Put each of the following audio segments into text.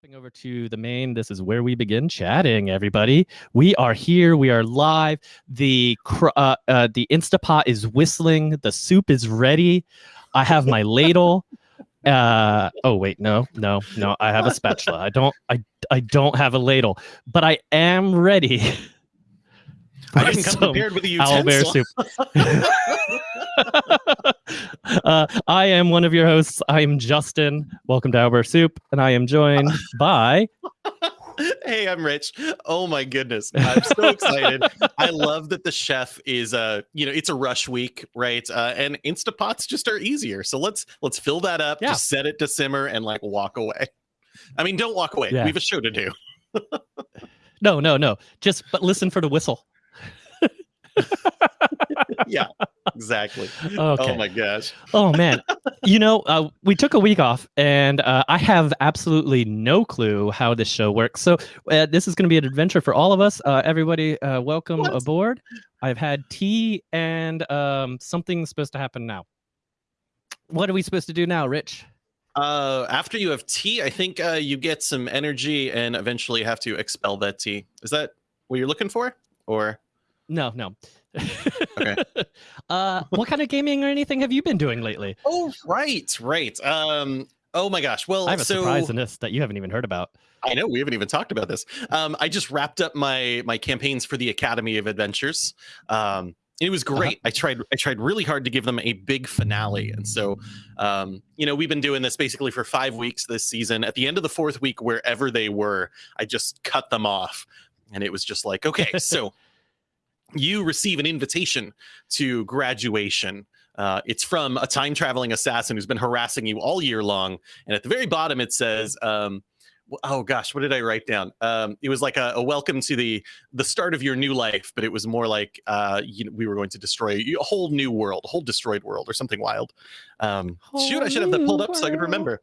Hopping over to the main, this is where we begin chatting. Everybody, we are here. We are live. The uh, uh, the Instapot is whistling. The soup is ready. I have my ladle. Uh, oh wait, no, no, no. I have a spatula. I don't. I I don't have a ladle, but I am ready. I didn't come prepared with a owlbear soup. uh, I am one of your hosts. I am Justin. Welcome to Owlbear Soup, and I am joined by. hey, I'm Rich. Oh my goodness. I'm so excited. I love that the chef is uh, you know, it's a rush week, right? Uh, and Instapots just are easier. So let's let's fill that up, Yeah. just set it to simmer and like walk away. I mean, don't walk away. Yeah. We have a show to do. No, no, no. Just but listen for the whistle. yeah, exactly. Okay. Oh my gosh. Oh man, you know, uh, we took a week off, and uh, I have absolutely no clue how this show works. So uh, this is going to be an adventure for all of us. Uh, everybody, uh, welcome What? aboard. I've had tea, and um, something's supposed to happen now. What are we supposed to do now, Rich? Uh, after you have tea, I think uh, you get some energy and eventually have to expel that tea. Is that what you're looking for? Or No, no. Okay. uh, what kind of gaming or anything have you been doing lately? Oh, right, right. Um, oh my gosh. Well, I have a so surprise in this that you haven't even heard about. I know we haven't even talked about this. Um, I just wrapped up my my campaigns for the Academy of Adventures. Um, it was Uh-huh. great. I tried I tried really hard to give them a big finale, and so um, you know we've been doing this basically for five weeks this season. At the end of the fourth week, wherever they were, I just cut them off, and it was just like, okay, so you receive an invitation to graduation. Uh, it's from a time traveling assassin who's been harassing you all year long. And at the very bottom, it says, um, "Oh gosh, what did I write down? Um, it was like a, a welcome to the the start of your new life, but it was more like uh, you know, we were going to destroy a whole new world, a whole destroyed world, or something wild." Um, shoot, I should have that pulled up so I could remember.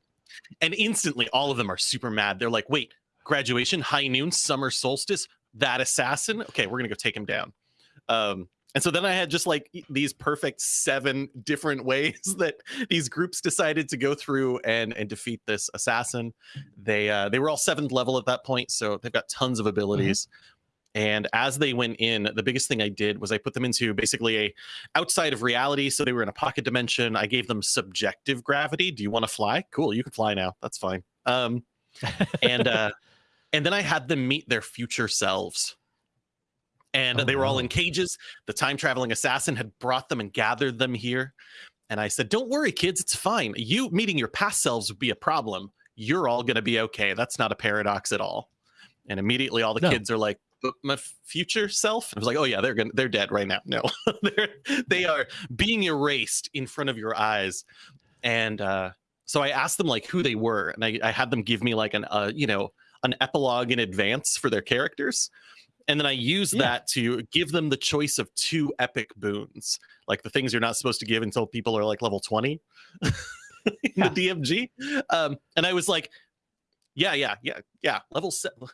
And instantly, all of them are super mad. They're like, "Wait, graduation, high noon, summer solstice, that assassin? Okay, we're gonna go take him down." Um, and so then I had just like these perfect seven different ways that these groups decided to go through and and defeat this assassin. They uh, they were all seventh level at that point, so they've got tons of abilities. And as they went in, the biggest thing I did was I put them into basically a outside of reality. So they were in a pocket dimension. I gave them subjective gravity. Do you want to fly? Cool, you can fly now. That's fine. Um, and uh, and then I had them meet their future selves. And Oh, they were all in cages. The time traveling assassin had brought them and gathered them here. And I said, Don't worry, kids, it's fine. You meeting your past selves would be a problem. You're all going to be okay. That's not a paradox at all. And immediately all the No. kids are like, but my future self? And I was like, oh yeah, they're gonna they're dead right now. No, they're they are being erased in front of your eyes. And uh so I asked them like who they were, and I, I had them give me like an uh, you know, an epilogue in advance for their characters. And then I use Yeah. that to give them the choice of two epic boons, like the things you're not supposed to give until people are like level 20 in Yeah. the DMG. Um, and I was like, yeah, yeah, yeah, yeah, level seven.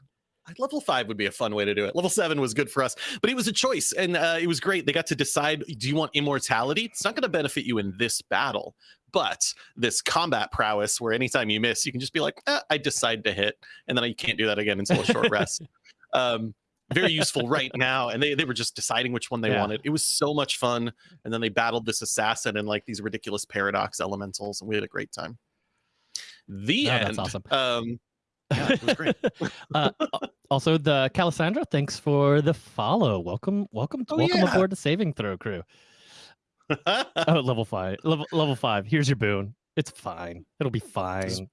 Level five would be a fun way to do it. Level seven was good for us, but it was a choice and uh, it was great. They got to decide do you want immortality? It's not going to benefit you in this battle, but this combat prowess where anytime you miss, you can just be like, eh, I decide to hit. And then you can't do that again until a short rest. Um, very useful right now. And they, they were just deciding which one they Yeah. wanted. It was so much fun. And then they battled this assassin and like these ridiculous paradox elementals, and we had a great time. The Oh, end. that's awesome. Um, yeah, it was great. uh, also, the Calisandra, thanks for the follow. Welcome, welcome, Oh, welcome yeah. aboard the Saving Throw crew. Oh, level five, level level five. Here's your boon. It's fine. It'll be fine.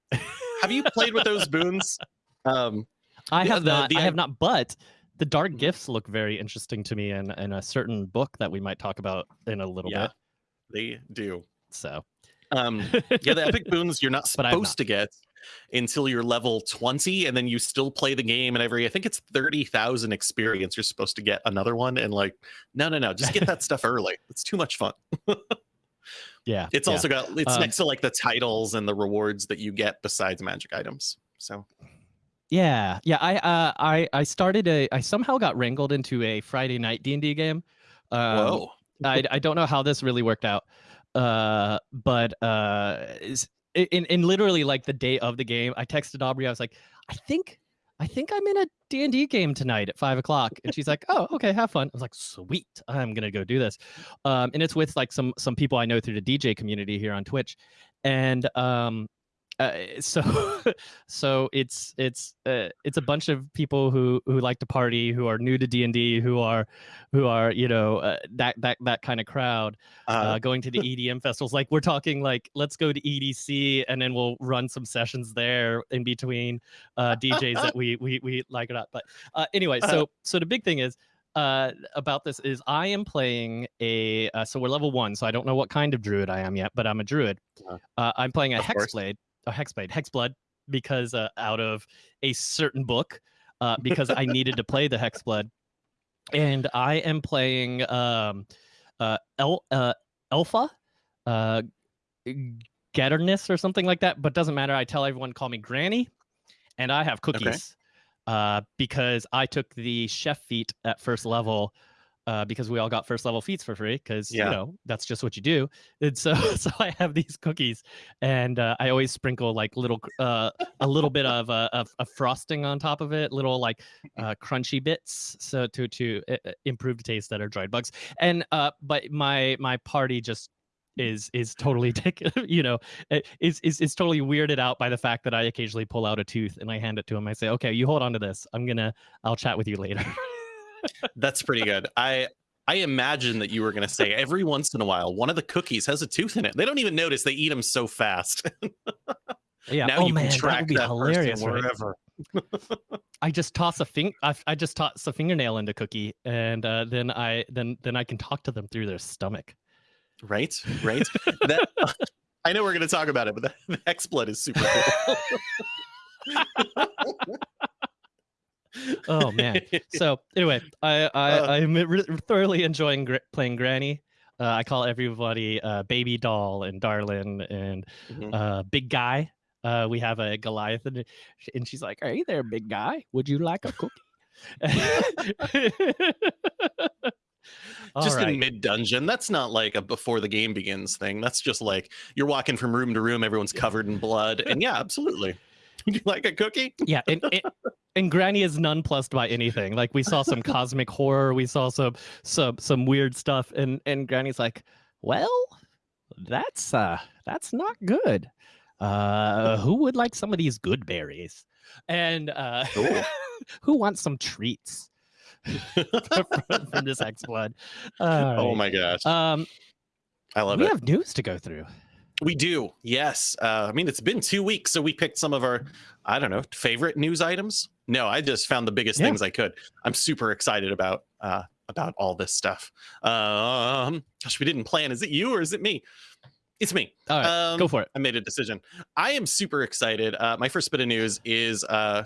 Have you played with those boons? Um, I have the- not. the I have not. But the dark Mhm. gifts look very interesting to me, in in a certain book that we might talk about in a little Yeah. bit. they do. So, Um, yeah, the epic boons you're not But I have supposed to get until you're level 20, and then you still play the game. And every, I think it's 30,000 experience, you're supposed to get another one. And like, no, no, no, just get that stuff early. It's too much fun. yeah, It's yeah. also got, it's Um, next to like the titles and the rewards that you get besides magic items. So, Yeah, yeah. I uh, I I started a. I somehow got wrangled into a Friday night D and D game. Um, whoa. I I don't know how this really worked out, uh, but uh, in in literally like the day of the game, I texted Aubrey. I was like, I think I think I'm in a D&D game tonight at five o'clock. And she's like, oh, okay, have fun. I was like, sweet, I'm going to go do this. Um, and it's with like some, some people I know through the DJ community here on Twitch. And um, uh, so so it's it's uh, it's a bunch of people who who like to party who are new to d&d who are who are you know uh, that that that kind of crowd uh, going to the edm festivals. Like we're talking like let's go to edc and then we'll run some sessions there in between uh, djs that we we we like it up but uh, anyway so so the big thing is uh, about this is I am playing a uh, so we're level one, so I don't know what kind of druid I am yet, but I'm a druid. Uh, I'm playing a hexblade, a hexblade, hexblood, because uh, out of a certain book, uh, because I needed to play the hexblood, and I am playing um, uh, El uh, Elfa, uh, Gatterness or something like that, but doesn't matter. I tell everyone call me Granny, and I have cookies. Okay. Uh, because I took the chef feat at first level uh, because we all got first level feats for free because yeah. you know that's just what you do. And so so I have these cookies and uh, I always sprinkle like little uh, a little bit of, uh, of, of frosting on top of it, little like uh, crunchy bits so to to uh, improve the taste that are dried bugs. And uh, but my my party just is is totally you know is, is is totally weirded out by the fact that I occasionally pull out a tooth and I hand it to him. I say, okay, you hold on to this. I'm gonna I'll chat with you later. That's pretty good. I I imagine that you were going to say every once in a while one of the cookies has a tooth in it. They don't even notice they eat them so fast. yeah. Now oh you man, can track that would be that hilarious. Wherever. Right? I just toss a fing. I, I, just toss a fingernail into cookie, and uh, then I then then I can talk to them through their stomach. Right. Right. that. I know we're going to talk about it, but the, the Hexblood is super cool oh man. So anyway, I, I uh, I'm re- thoroughly enjoying gr- playing Granny. Uh, I call everybody uh, baby doll and darling and mm-hmm. uh, big guy. Uh, we have a Goliath and, and she's like, "Hey there, big guy. Would you like a cookie?" just right. in mid dungeon. That's not like a before the game begins thing. That's just like you're walking from room to room, everyone's covered in blood, and yeah, absolutely. Would you like a cookie? Yeah, and, and, and Granny is nonplussed by anything. Like we saw some cosmic horror, we saw some some some weird stuff, and and Granny's like, well, that's uh that's not good. Uh, who would like some of these good berries? And uh, who wants some treats? from, from, this Hexblood. Right. Oh my gosh. Um, I love we it. We have news to go through. We do, yes. Uh, I mean, it's been two weeks, so we picked some of our, I don't know, favorite news items. No, I just found the biggest yeah. things I could. I'm super excited about uh, about all this stuff. Um, gosh, we didn't plan. Is it you or is it me? It's me. All right, um, go for it. I made a decision. I am super excited. Uh, my first bit of news is uh,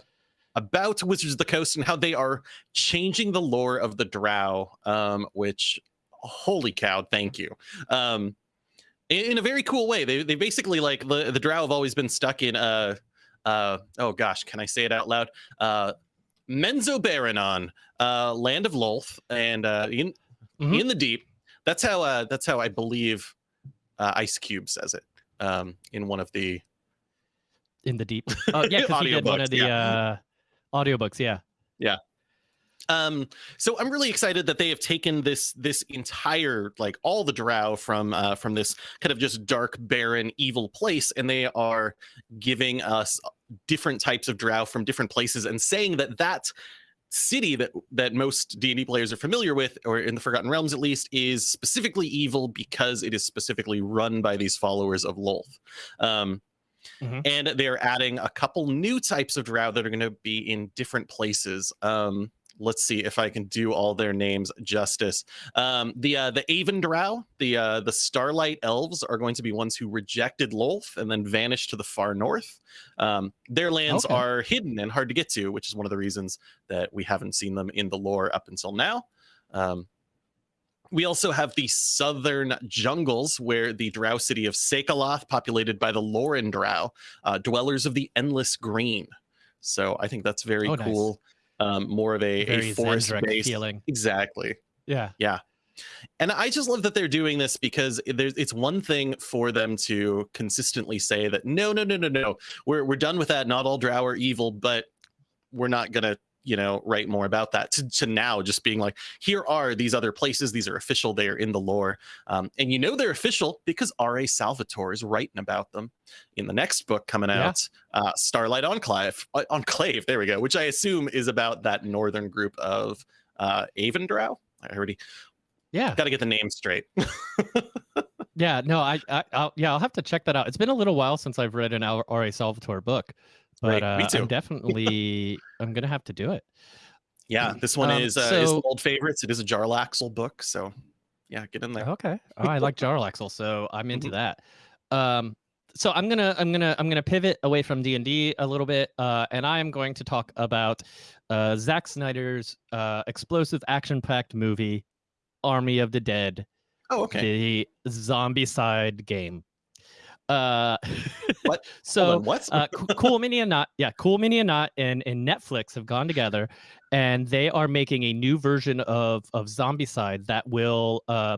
about Wizards of the Coast and how they are changing the lore of the Drow. Um, which, holy cow, thank you. Um, in a very cool way. They they basically like the the Drow have always been stuck in uh uh oh gosh, can I say it out loud? Uh Menzoberranzan, uh land of Lolth and uh in mm-hmm. in the deep. That's how uh that's how I believe uh, Ice Cube says it. Um in one of the in the deep. Oh yeah, because he did one of the yeah. uh audiobooks, yeah. Yeah. Um, so I'm really excited that they have taken this this entire like all the drow from uh, from this kind of just dark, barren, evil place, and they are giving us different types of drow from different places, and saying that that city that that most D&D players are familiar with, or in the Forgotten Realms at least, is specifically evil because it is specifically run by these followers of Lolth. Um, Mm-hmm. and they're adding a couple new types of drow that are going to be in different places. Um, let's see if I can do all their names justice. Um, the uh, the Aevendrow, the uh, the Starlight Elves are going to be ones who rejected Lolth and then vanished to the far north. Um, their lands okay. are hidden and hard to get to, which is one of the reasons that we haven't seen them in the lore up until now. Um, we also have the southern jungles where the drow city of Sakaloth, populated by the Loren drow, uh, dwellers of the endless green. So I think that's very oh, cool. Nice um, more of a, a forest based feeling. Exactly. Yeah. Yeah. and I just love that they're doing this because there's it's one thing for them to consistently say that no, no, no, no, no, we're we're done with that. Not all drow are evil, but we're not gonna you know write more about that to, to now just being like here are these other places. These are official. They are in the lore. Um, and you know they're official because R.A. Salvatore is writing about them in the next book coming Yeah. out uh, starlight enclave uh, enclave there we go which i assume is about that northern group of uh Aevendrow i already Yeah, got to get the name straight yeah. No, I, I, I'll, yeah, I'll have to check that out. It's been a little while since I've read an R. R.A. Salvatore book, but Right, uh, me too. I'm definitely, I'm gonna have to do it. yeah this one Um, is uh, is so- an old favorites it is a jarlaxle book so yeah get in there Okay. Oh, I like Jarlaxle, so I'm into Mhm. that. Um, so I'm gonna I'm gonna I'm gonna pivot away from D and D a little bit, uh, and I am going to talk about uh, Zack Snyder's uh, explosive action-packed movie, Army of the Dead, oh okay the Zombicide game. Uh, What? so on, what uh, Cool Mini and Not, yeah, Cool Mini and Not and, and Netflix have gone together, and they are making a new version of of Zombicide that will uh,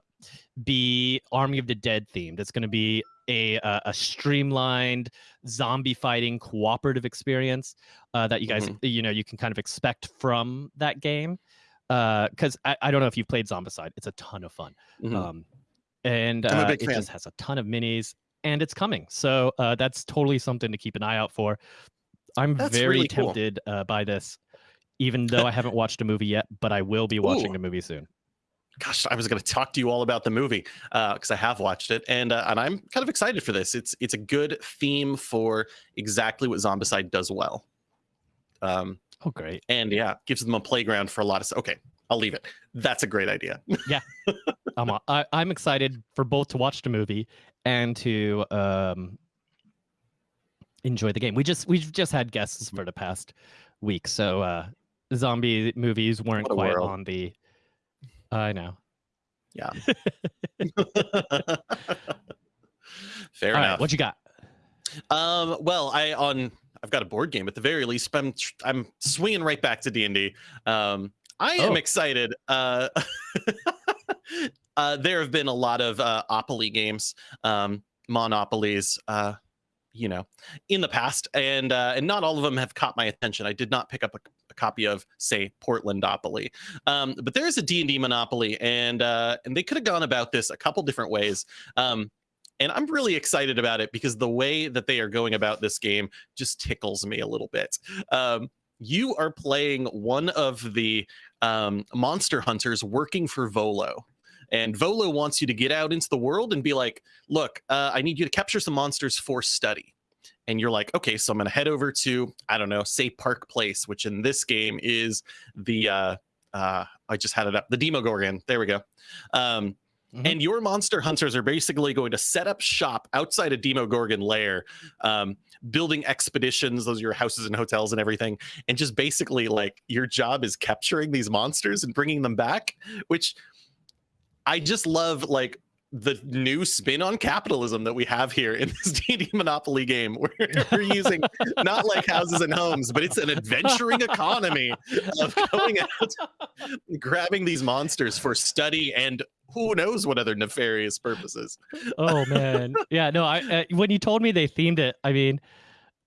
be Army of the Dead themed. It's going to be a uh, a streamlined zombie fighting cooperative experience uh, that you guys you know you can kind of expect from that game. Because I, I don't know if you've played Zombicide, it's a ton of fun. Mhm. Um, and uh, it fan. just has a ton of minis, and it's coming. So uh, that's totally something to keep an eye out for. I'm That's very really cool. tempted uh, by this, even though I haven't watched a movie yet, but I will be watching Ooh. the movie soon. gosh, I was going to talk to you all about the movie because I have watched it, and uh, and I'm kind of excited for this. It's it's a good theme for exactly what Zombicide does well, um, Oh, great! and yeah, gives them a playground for a lot of. Okay, I'll leave it. That's a great idea. Yeah. I'm a- I, I'm excited for both to watch the movie and to um, enjoy the game. We just we've just had guests for the past week, so uh, zombie movies weren't quite world. on the. I know. Yeah. Fair All right, enough. what you got? Um, well, I on I've got a board game at the very least. But I'm I'm swinging right back to D and D. Um, I am Oh. excited. Uh, uh, there have been a lot of uh, Opoly games, um, monopolies. Uh, you know, in the past, and uh, and not all of them have caught my attention. I did not pick up a, a copy of, say, Portlandopoly, um, but there is a D and D Monopoly, and uh, and they could have gone about this a couple different ways. Um, and I'm really excited about it because the way that they are going about this game just tickles me a little bit. Um, you are playing one of the um, monster hunters working for Volo. And Volo wants you to get out into the world and be like, look, uh, I need you to capture some monsters for study. And you're like, okay, so I'm going to head over to, I don't know, say Park Place, which in this game is the, uh, uh, I just had it up, the Demogorgon. There we go. Um, Mhm. and your monster hunters are basically going to set up shop outside a Demogorgon lair, um, building expeditions. Those are your houses and hotels and everything. And just basically, like, your job is capturing these monsters and bringing them back, which I just love, like, the new spin on capitalism that we have here in this D&D Monopoly game where we're using not like houses and homes but it's an adventuring economy of going out grabbing these monsters for study and who knows what other nefarious purposes. oh man yeah no i uh, when you told me they themed it i mean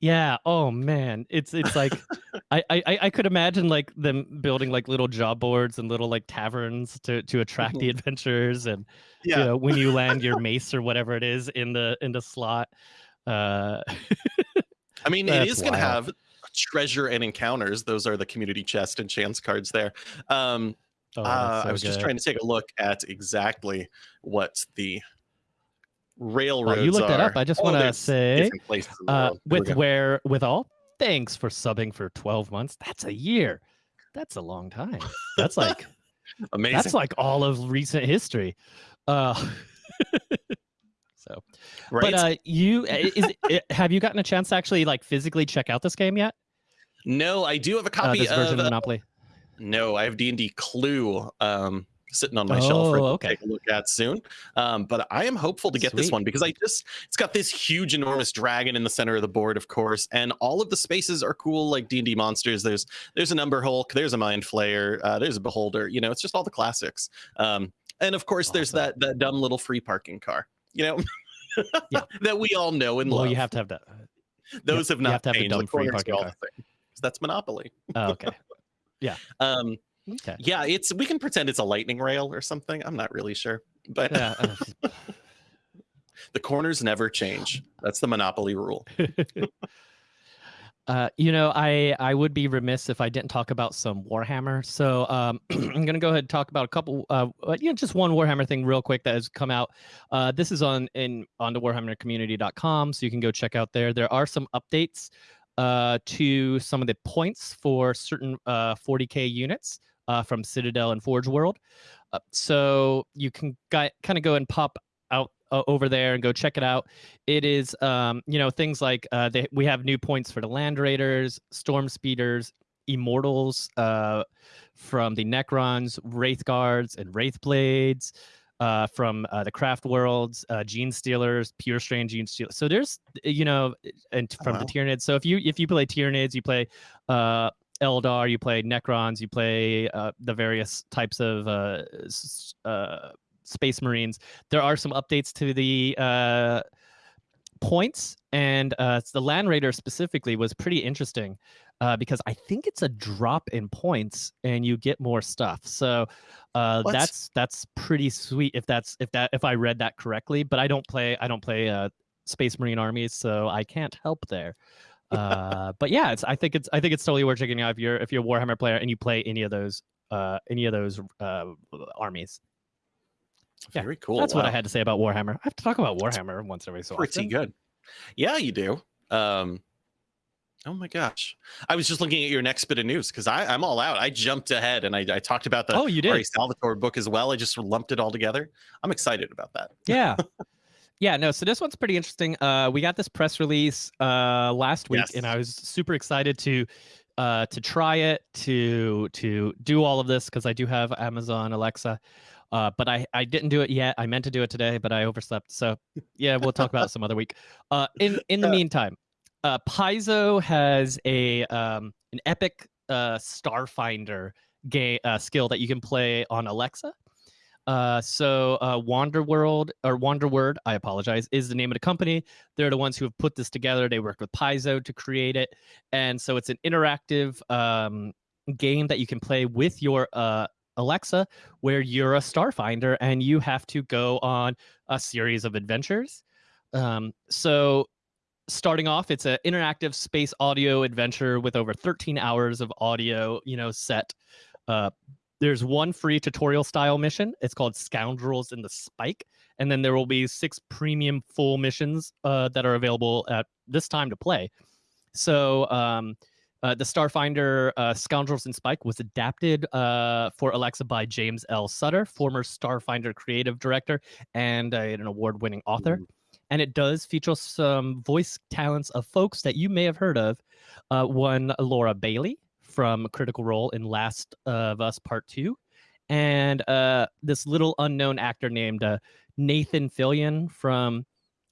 yeah oh man it's it's like I, I I- i could imagine like them building like little job boards and little like taverns to to attract the adventurers and you know when you land your mace or whatever it is in the in the slot uh I mean, it is going to have treasure and encounters. Those are the community chest and chance cards there. Um, oh, uh, so I was just trying to take a look at exactly what the railroads Oh, you looked are. that up i just Oh, want to say different places in the uh with where with all thanks for subbing for 12 months that's a year that's a long time that's like Amazing. That's like all of recent history. Uh, so, right? but uh, you is it, have you gotten a chance to actually like physically check out this game yet? no, I do have a Uh, copy this version of of uh, Monopoly. No, I have D and D Clue um, sitting on my shelf for Oh, to okay. take a look at soon. Um, but I am hopeful to get this one because I just it's got this huge, enormous dragon in the center of the board, of course, and all of the spaces are cool, like D and D monsters. There's there's an Umber Hulk, there's a Mind Flayer, uh, there's a Beholder. You know, it's just all the classics. Um, And of course, there's that that dumb little free parking car. You know, Yeah. that we all know and Well, love. you have to have that. Those have you not have to have a dumb The free parking car. the same. 'Cause That's Monopoly. Oh, okay. Yeah. um, Okay. yeah, it's we can pretend it's a lightning rail or something. I'm not really sure, but Yeah. uh, the corners never change. That's the Monopoly rule. Uh, you know, I I would be remiss if I didn't talk about some Warhammer. So um, I'm gonna go ahead and talk about a couple, uh, uh, you know, just one Warhammer thing real quick that has come out. Uh, this is on in on the WarhammerCommunity.com, so you can go check out there. There are some updates uh, to some of the points for certain uh, 40k units uh, from Citadel and Forge World. Uh, so you can kind of go and pop out uh, over there and go check it out. It is, um, you know, things like uh, they, we have new points for the Land Raiders, Storm Speeders, Immortals uh, from the Necrons, Wraith Guards, and Wraith Blades. Uh, from uh, the Craft Worlds, uh, Genestealers, Pure Strain Genestealers. So there's, you know, and Oh, from wow. the Tyranids. So if you if you play Tyranids, you play uh, Eldar, you play Necrons, you play uh, the various types of uh, uh, Space Marines. There are some updates to the uh, points, and uh, the Land Raider specifically was pretty interesting uh, because I think it's a drop in points, and you get more stuff. So uh, that's that's pretty sweet if that's if that if I read that correctly. But I don't play I don't play uh, Space Marine armies, so I can't help there. Uh, but yeah, it's I think it's I think it's totally worth checking out if you're if you're a Warhammer player and you play any of those uh, any of those uh, armies. Yeah, Very cool. That's what I had to say about Warhammer. I have to talk about Warhammer once every so Pretty often. good. Yeah, you do. Um, oh my gosh. I was just looking at your next bit of news because I'm all out. I jumped ahead and I, I talked about the Oh, you did? Salvatore book as well. I just lumped it all together. I'm excited about that. yeah yeah no so this one's pretty interesting uh we got this press release uh last week and i was super excited to uh to try it to to do all of this because i do have amazon alexa uh but i i didn't do it yet i meant to do it today but i overslept so yeah we'll talk about it some other week. Uh in in the Uh, meantime uh paizo has a um an epic uh starfinder game uh, skill that you can play on alexa uh, so uh, Wander World or Wander Word, I apologize, is the name of the company. They're the ones who have put this together. They worked with Paizo to create it, and so it's an interactive um, game that you can play with your uh, Alexa, where you're a starfinder and you have to go on a series of adventures. Um, so starting off, it's an interactive space audio adventure with over 13 hours of audio, you know, set. Uh, there's one free tutorial style mission. It's called Scoundrels in the Spike, and then there will be six premium full missions uh, that are available at this time to play. So um, uh, the Starfinder uh, Scoundrels in Spike was adapted uh, for Alexa by James L. Sutter, former Starfinder creative director and uh, an award-winning author. And it does feature some voice talents of folks that you may have heard of. Uh, one, Laura Bailey from a Critical Role in Last of Us Part Two, and uh, this little unknown actor named uh, Nathan Fillion from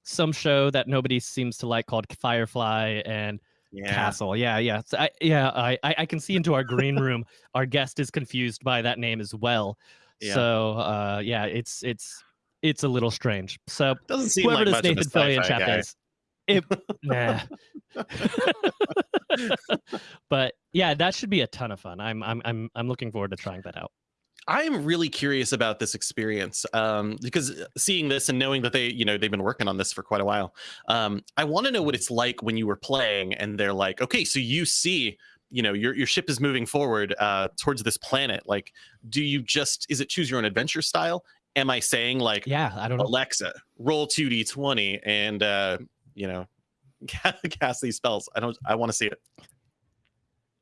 some show that nobody seems to like called Firefly and Yeah. Castle. Yeah, yeah, so I, yeah. I, I I can see into our green room. our guest is confused by that name as well. Yeah. So uh, yeah, it's it's it's a little strange. So Doesn't seem whoever like this Nathan Fillion chap guy. is, it nah. but yeah, that should be a ton of fun. I'm I'm I'm I'm looking forward to trying that out. I am really curious about this experience um, because seeing this and knowing that they, you know, they've been working on this for quite a while. Um, I want to know what it's like when you were playing and they're like, okay, so you see, you know, your your ship is moving forward uh, towards this planet. Like, do you just is it choose your own adventure style? Am I saying like, Yeah, I don't know. Alexa, roll two d twenty and uh, you know, cast these spells? I don't. I want to see it.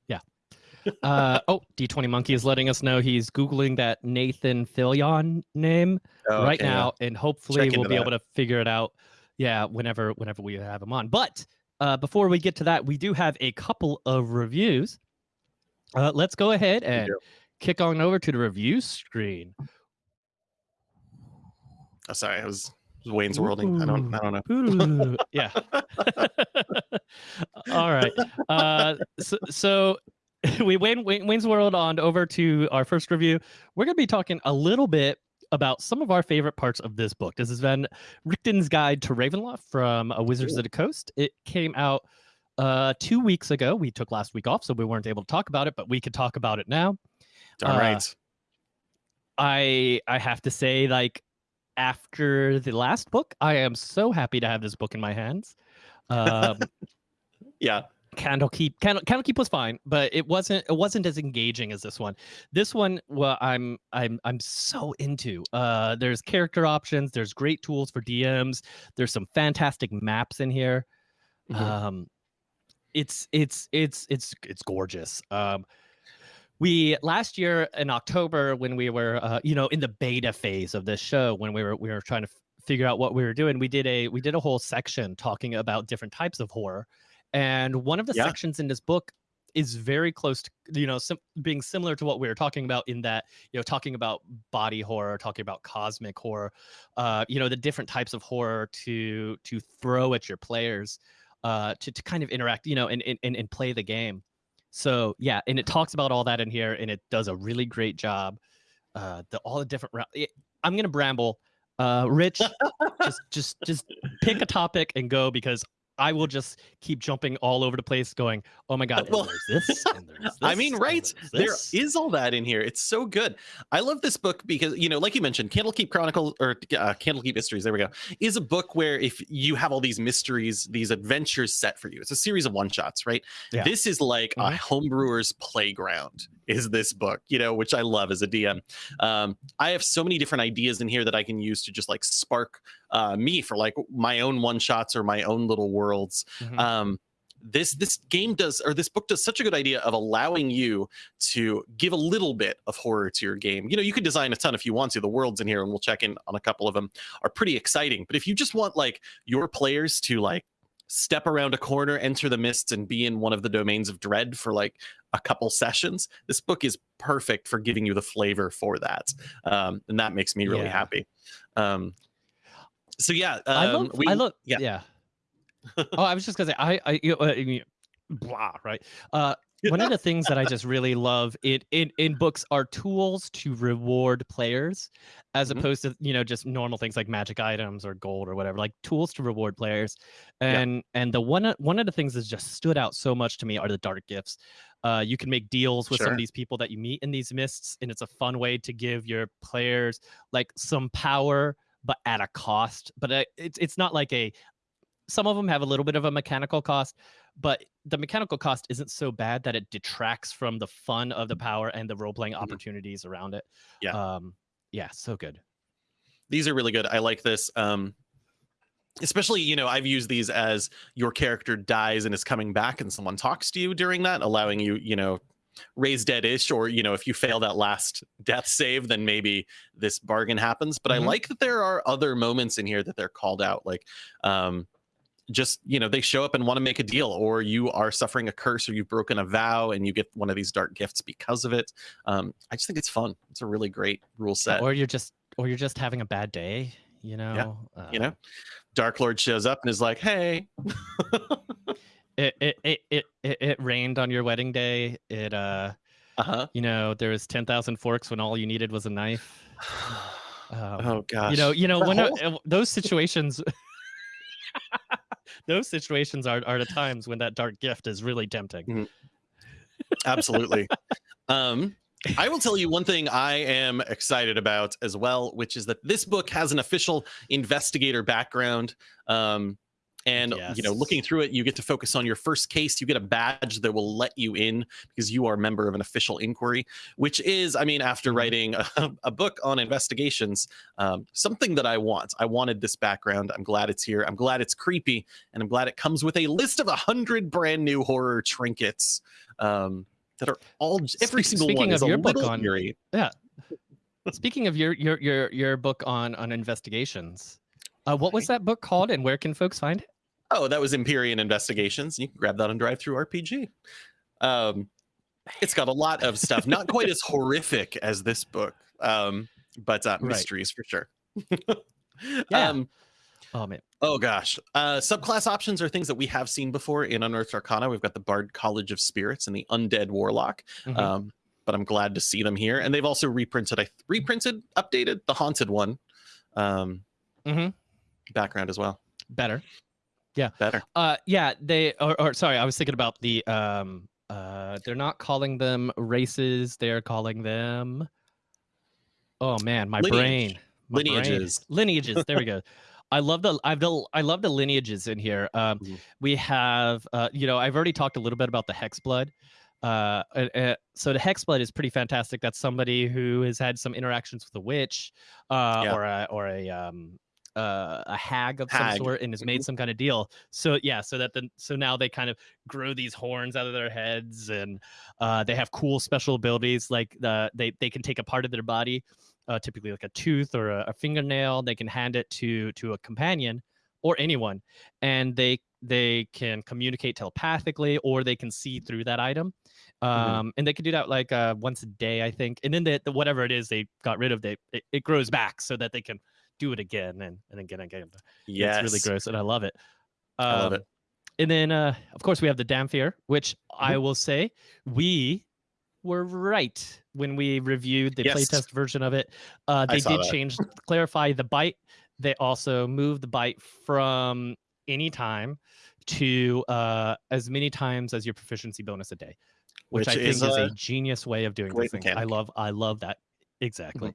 Yeah. Uh, oh, D20 Monkey is letting us know he's googling that Nathan Fillion name right Okay, yeah. now, and hopefully Check we'll be that. able to figure it out. Yeah, whenever whenever we have him on. But uh, before we get to that, we do have a couple of reviews. Uh, let's go ahead and kick on over to the review screen. Oh, sorry, I was Wayne's Worlding. I don't. I don't know. Ooh, yeah. All right. Uh, so, so we went Wayne- Wayne's World on over to our first review. We're going to be talking a little bit about some of our favorite parts of this book. This has been Richten's Guide to Ravenloft from uh, Wizards Cool. of the Coast. It came out uh, two weeks ago. We took last week off, so we weren't able to talk about it, but we could talk about it now. Darn Uh, right. I I have to say, like after the last book, I am so happy to have this book in my hands. Um, Yeah. Candlekeep, Candle, Candlekeep was fine, but it wasn't it wasn't as engaging as this one. This one, well, I'm I'm I'm so into. Uh, there's character options. There's great tools for DMs. There's some fantastic maps in here. Mhm. Um, it's it's it's it's it's gorgeous. Um, we last year in October when we were uh, you know in the beta phase of this show when we were we were trying to figure out what we were doing, we did a we did a whole section talking about different types of horror, and one of the Yeah. sections in this book is very close to you know sim- being similar to what we were talking about in that you know talking about body horror talking about cosmic horror uh you know the different types of horror to to throw at your players uh to, to kind of interact you know and, and and and play the game so yeah and it talks about all that in here and it does a really great job uh the all the different it, i'm gonna bramble uh rich just just just pick a topic and go because I will just keep jumping all over the place, going, "Oh my god!" and Well, there's this, and there's this, I mean, right? there's this. is all that in here. It's so good. I love this book because, you know, like you mentioned, Candlekeep Chronicle or uh, Candlekeep Mysteries, there we go, is a book where if you have all these mysteries, these adventures set for you, it's a series of one shots, right? Yeah. This is like a Mhm. homebrewer's playground, is this book, you know, which I love as a DM. Um, I have so many different ideas in here that I can use to just like spark uh, me for like my own one shots or my own little worlds. Mhm. um this this game does or this book does such a good idea of allowing you to give a little bit of horror to your game. You know you could design a ton if you want to. The worlds in here and we'll check in on a couple of them are pretty exciting. But if you just want like your players to like step around a corner enter the mists and be in one of the domains of dread for like a couple sessions this book is perfect for giving you the flavor for that. Um, and that makes me really Yeah. happy. Um, so yeah I um, love. we- I love. yeah. Yeah. oh, I was just gonna say. I. I. You know, uh, you- blah. Right. Uh, one of the things that I just really love in in in books are tools to reward players, as Mhm. opposed to you know just normal things like magic items or gold or whatever. Like tools to reward players, Yeah. and and the one one of the things that's just stood out so much to me are the dark gifts. Uh, you can make deals with some of these people that you meet in these mists, and it's a fun way to give your players like some power, but at a cost. But uh, it's it's not like a some of them have a little bit of a mechanical cost, but the mechanical cost isn't so bad that it detracts from the fun of the power and the role playing opportunities around it. Yeah. Um, yeah, so good. these are really good. I like this. Um, especially, you know, I've used these as your character dies and is coming back, and someone talks to you during that, allowing you, you know, raise dead-ish, or you know, if you fail that last death save, then maybe this bargain happens. But Mhm. I like that there are other moments in here that they're called out, like. Um, just you know they show up and want to make a deal or you are suffering a curse or you've broken a vow and you get one of these dark gifts because of it um, i just think it's fun it's a really great rule set Or you're just or you're just having a bad day, you know. you Uh, know dark lord shows up and is like hey it it, it it it rained on your wedding day. It uh uh-huh you know, there was ten thousand forks when all you needed was a knife. Um, oh gosh you know you know The when whole- uh, those situations those situations are, are the times when that dark gift is really tempting absolutely um I will tell you one thing I am excited about as well, which is that this book has an official investigator background. Um, and you know, looking through it, you get to focus on your first case. You get a badge that will let you in because you are a member of an official inquiry, which is, I mean, after Mhm. writing a, a book on investigations, um, something that I want. I wanted this background. I'm glad it's here. I'm glad it's creepy, and I'm glad it comes with a list of a hundred brand new horror trinkets. Um, that are all every single speaking one of is a your book little on- eerie. Speaking of your your your your book on on investigations, uh, what was that book called, and where can folks find it? Oh, that was Empyrean Investigations. You can grab that on DriveThruRPG. Um, it's got a lot of stuff, not quite as horrific as this book, um, but uh, Right. mysteries for sure. Yeah. Um, Oh man, oh gosh, uh, subclass options are things that we have seen before in Unearthed Arcana. We've got the Bard College of Spirits and the Undead Warlock. Mhm. Um, but I'm glad to see them here. And they've also reprinted, I reprinted, updated the haunted one um, Mhm. background as well. Better. Better. Uh, yeah, they or, or sorry, I was thinking about the um uh they're not calling them races, they're calling them Oh man, my Lineage. brain. My brain. Lineages. Lineages. There we go. I love the I've the I love the lineages in here. Um Mhm. we have uh you know, I've already talked a little bit about the hex blood. Uh, so the hex blood is pretty fantastic. That's somebody who has had some interactions with a witch, uh, Yeah. or a or a um, uh, a hag of some sort, and has made some kind of deal. So yeah, so that the so now they kind of grow these horns out of their heads, and uh, they have cool special abilities like the they they can take a part of their body, uh, typically like a tooth or a, a fingernail. They can hand it to to a companion or anyone, and they they can communicate telepathically or they can see through that item um and they can do that like uh once a day i think and then the, the whatever it is they got rid of they it, it grows back so that they can do it again and, and again and again Yes. it's really gross and i love it um, I love it. and then uh of course we have the Dhampir, which i will say we were right when we reviewed the Yes. playtest version of it uh they did that. change clarify the bite they also moved the bite from any time to uh as many times as your proficiency bonus a day which, Which i think is is, a a genius way of doing this thing i. Mm-hmm. love i love that exactly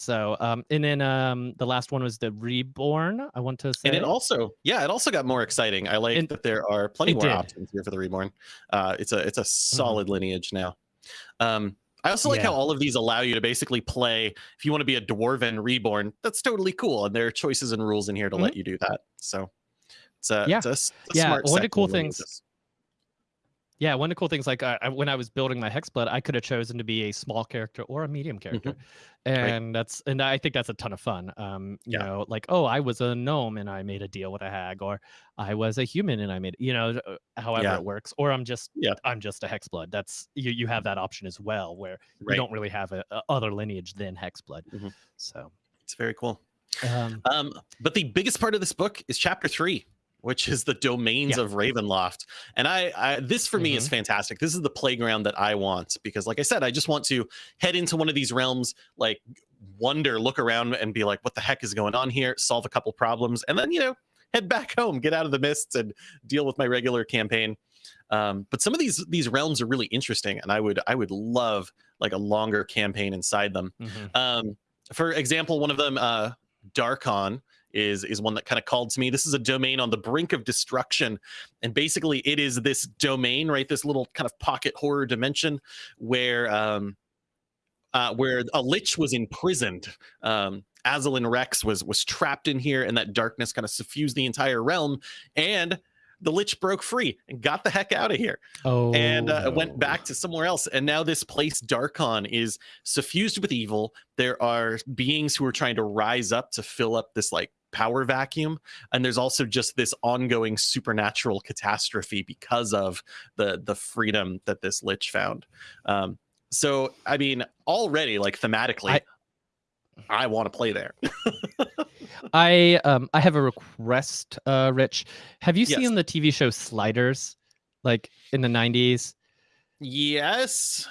so um and then um the last one was the reborn i want to say And it also, yeah, it also got more exciting. I like And- that there are plenty more did. Mm-hmm. options here for the reborn. Uh, it's a it's a solid lineage now. Um, I also like how all of these allow you to basically play. If you want to be a dwarven reborn, that's totally cool, and there are choices and rules in here to let you do that. So it's a Mm-hmm. Yeah. it's a, a Yeah, smart one of the cool things-. Yeah, one of the cool things, like I- when I was building my Hexblood, I could have chosen to be a small character or a medium character, and that's and I think that's a ton of fun. Um, you Yeah. know, like oh, I was a gnome and I made a deal with a hag, or I was a human and I made, you know, uh, however Yeah. it works, or I'm just, Yeah. I'm just a Hexblood. That's you. You have that option as well, where Right. you don't really have a, a other lineage than Hexblood. Mhm. So, It's very cool. um, Um, but the biggest part of this book is chapter three, which is the domains Yeah. of Ravenloft. And I, I this for me is Mm-hmm. fantastic. This is the playground that I want because, like I said, I just want to head into one of these realms, like wonder, look around, and be like, "What the heck is going on here?" Solve a couple problems, and then you know, head back home, get out of the mists, and deal with my regular campaign. Um, but some of these these realms are really interesting, and I would I would love like a longer campaign inside them. mhm. Um, for example, one of them, uh, Darkon, is is one that kind of called to me. This is a domain on the brink of destruction, and basically, it is this domain, right? This little kind of pocket horror dimension where um, uh, where a lich was imprisoned. Um, Azalin Rex was was trapped in here, and that darkness kind of suffused the entire realm. And the lich broke free and got the heck out of here oh, and uh, went back to somewhere else. And now this place, Darkon, is suffused with evil. There are beings who are trying to rise up to fill up this like power vacuum. And there's also just this ongoing supernatural catastrophe because of the the freedom that this lich found. Um, so I mean, already like thematically, I, I- want to play there. I um I have a request, uh, Rich. Have you Yes. seen the TV show Sliders, like in the '90s? yes.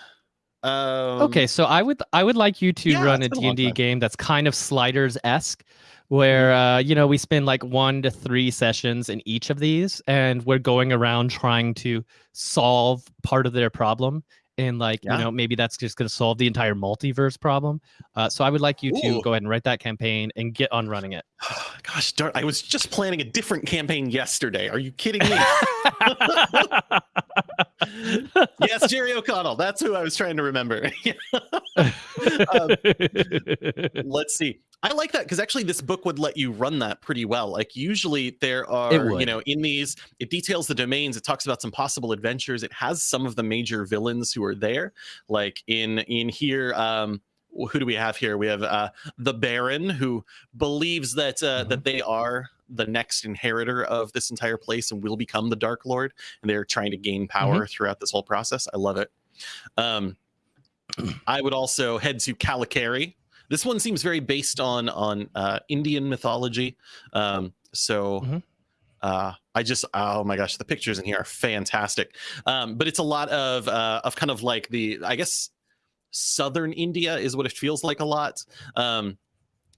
Um, okay, so I would I would like you to yeah, run a it's been a long D&D game that's kind of Sliders esque, where uh, you know we spend like one to three sessions in each of these, and we're going around trying to solve part of their problem. And like Yeah. you know, maybe that's just going to solve the entire multiverse problem. Uh, so I would like you to go ahead and write that campaign and get on running it. Gosh darn, I was just planning a different campaign yesterday. Are you kidding me? yes, Jerry O'Connell. That's who I was trying to remember. Um, Let's see. I like that because actually this book would let you run that pretty well. Like usually there are, you know, in these, it details the domains. It talks about some possible adventures. It has some of the major villains who are there. Like in in here, um, who do we have here? We have uh, the Baron who believes that uh, Mhm. that they are the next inheritor of this entire place and will become the Dark Lord. And they're trying to gain power throughout this whole process. I love it. Um, I would also head to Kalakeri. This one seems very based on on uh, Indian mythology. Um, so Mhm. uh, I just oh my gosh, the pictures in here are fantastic. Um, but it's a lot of uh, of kind of like the I guess southern India is what it feels like a lot. Um,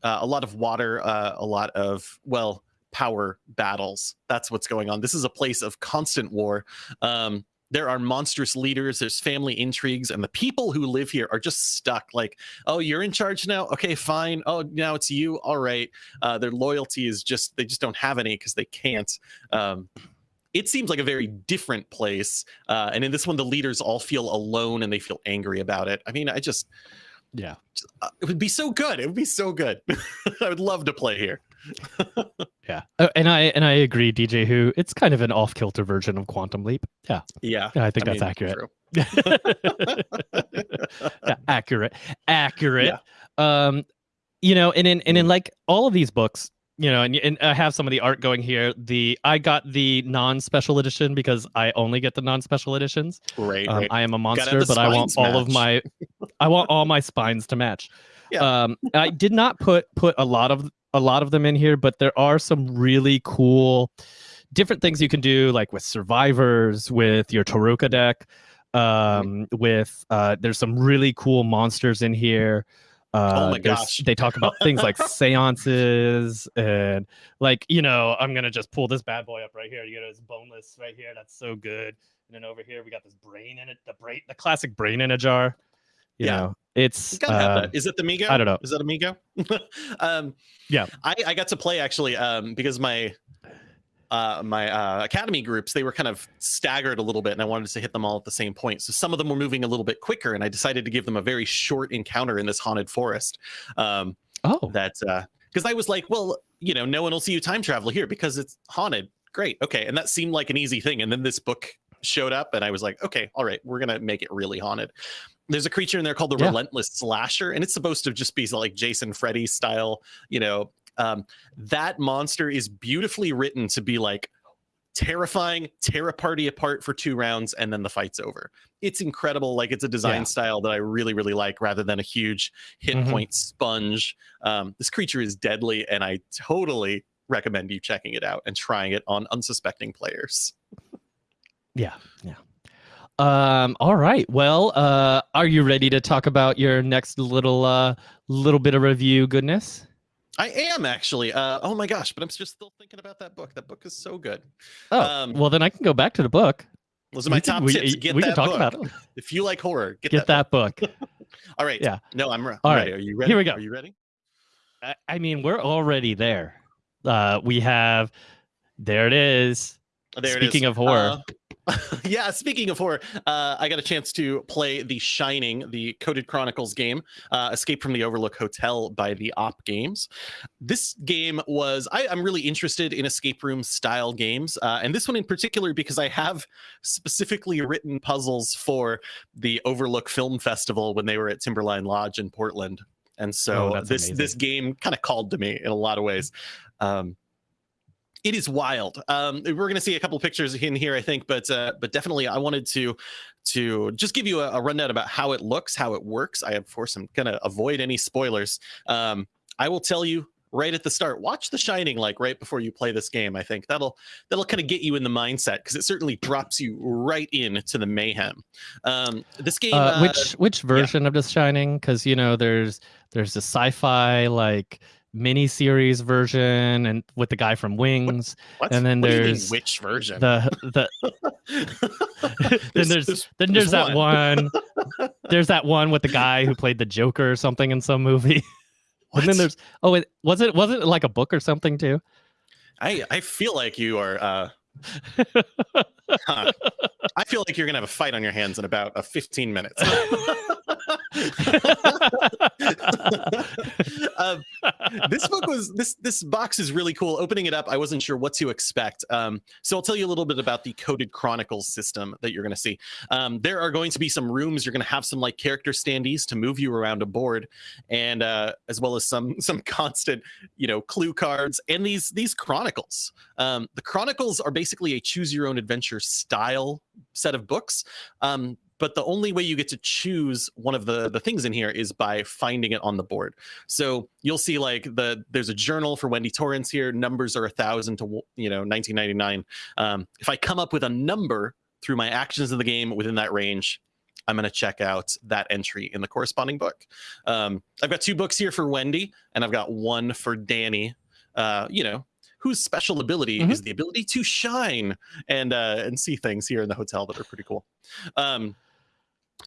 uh, a lot of water, uh, a lot of well power battles. That's what's going on. This is a place of constant war. Um, there are monstrous leaders there's family intrigues and the people who live here are just stuck like oh you're in charge now? Okay fine. Oh now it's you? All right. Uh, their loyalty is just they just don't have any because they can't. Um, it seems like a very different place uh, and in this one the leaders all feel alone and they feel angry about it. I mean i just Yeah. uh, it would be so good. It would be so good. I would love to play here Yeah. Uh, and I and I agree, DJ Who. It's kind of an off kilter version of Quantum Leap. Yeah. yeah Yeah, I think I that's mean, accurate. yeah, accurate. Accurate. Um, you know, and in and in like all of these books, you know, and, and I have some of the art going here. The I got the non-special edition because I only get the non-special editions. right, Um, right. I am a monster, but I want spines all of my I want all my spines to match. Yeah. Um, I did not put put a lot of a lot of them in here, but there are some really cool different things you can do, like with survivors, with your Tarokka deck. Um, with uh, there's some really cool monsters in here. Uh, Oh my gosh. They talk about things like seances and like you know I'm gonna just pull this bad boy up right here. You get this boneless right here. That's so good. And then over here we got this brain in it. The brain, the classic brain in a jar. You Yeah. know, it's You uh, that. Is it the Mi-go? I don't know. Is that Amigo? um, Yeah. I, I got to play actually um, because my uh, my uh, academy groups they were kind of staggered a little bit, and I wanted to hit them all at the same point. So some of them were moving a little bit quicker, and I decided to give them a very short encounter in this haunted forest. Um, oh that because I was like, well, you know, no one will see you time travel here because it's haunted. Great, okay, and that seemed like an easy thing. And then this book showed up, and I was like, okay, all right, we're gonna make it really haunted. There's a creature in there called the Yeah. Relentless Slasher, and it's supposed to just be like Jason Freddy style. You know, um, that monster is beautifully written to be like terrifying, tear a party apart for two rounds, and then the fight's over. It's incredible. Like it's a design Yeah. style that I really, really like, rather than a huge hit Mhm. point sponge. Um, this creature is deadly, and I totally recommend you checking it out and trying it on unsuspecting players. yeah, yeah. Um, all right. Well, uh, are you ready to talk about your next little uh little bit of review goodness? I am actually. Uh, oh my gosh, but I'm just still thinking about that book. That book is so good. Oh, Um, well then I can go back to the book. Those are my We can- top we, tips. Get we that can talk book. about it. If you like horror, get, Get that. book. that book. All right. Yeah. No, I'm, All right. ready. Are you ready? Here we go. Are you ready? I, I mean, we're already there. Uh, we have. There it is. There Speaking it is. of horror. Uh, yeah, speaking of horror, uh, I got a chance to play The Shining, the Coded Chronicles game, uh, Escape from the Overlook Hotel by the Op Games. This game was, I, I'm really interested in escape room style games, uh, and this one in particular because I have specifically written puzzles for the Overlook Film Festival when they were at Timberline Lodge in Portland. And so Oh, this this game kind of called to me in a lot of ways. Um, it is wild. Um, we're going to see a couple pictures in here, I think, but uh, but definitely, I wanted to to just give you a, a rundown about how it looks, how it works. I of course I'm going to avoid any spoilers. Um, I will tell you right at the start. Watch The Shining, like right before you play this game. I think that'll that'll kind of get you in the mindset because it certainly drops you right into the mayhem. Um, this game, Uh, uh, which which version of The Shining? Because you know, there's there's a sci-fi like mini series version, and with the guy from Wings. what? and then What do you mean, there's which version? The the then there's, then there's, there's that one. there's that one with the guy who played the Joker or something in some movie. And then there's oh, it, was it was it like a book or something too? I I feel like you are. Uh, huh. I feel like you're gonna have a fight on your hands in about a 15 minutes. Um, this book was this this box is really cool. Opening it up, I wasn't sure what to expect. Um, so I'll tell you a little bit about the coded chronicles system that you're going to see. Um, there are going to be some rooms. You're going to have some like character standees to move you around a board, and uh, as well as some some constant you know clue cards and these these chronicles. Um, the chronicles are basically a choose your own adventure style set of books. But the only way you get to choose one of the the things in here is by finding it on the board. So you'll see like the there's a journal for Wendy Torrance here. Numbers are a thousand to you know 1999. Um, if I come up with a number through my actions in the game within that range, I'm going to check out that entry in the corresponding book. Um, I've got two books here for Wendy, and I've got one for Danny. Uh, you know, whose special ability Mhm. is the ability to shine and uh, and see things here in the hotel that are pretty cool. Um,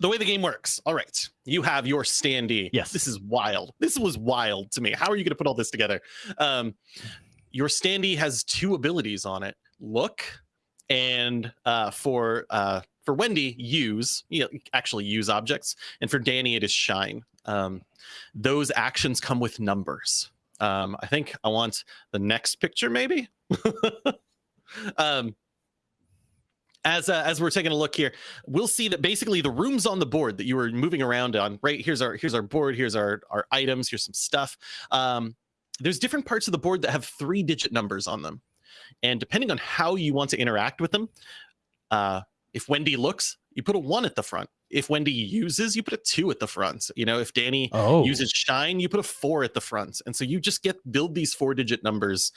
the way the game works. All right, you have your standee. Yes. this is wild. This was wild to me. How are you going to put all this together? Um, your standee has two abilities on it: look, and uh, for uh, for Wendy, use. You know, actually use objects, and for Danny, it is shine. Um, those actions come with numbers. Um, I think I want the next picture, maybe. um, as uh, as we're taking a look here, we'll see that basically the rooms on the board that you were moving around on. Right here's our here's our board. Here's our our items. Here's some stuff. Um, there's different parts of the board that have three digit numbers on them, and depending on how you want to interact with them, uh, if Wendy looks, you put a one at the front. If Wendy uses, you put a two at the front. You know, if Danny Oh, uses shine you put a four at the front and so you just get build these four digit numbers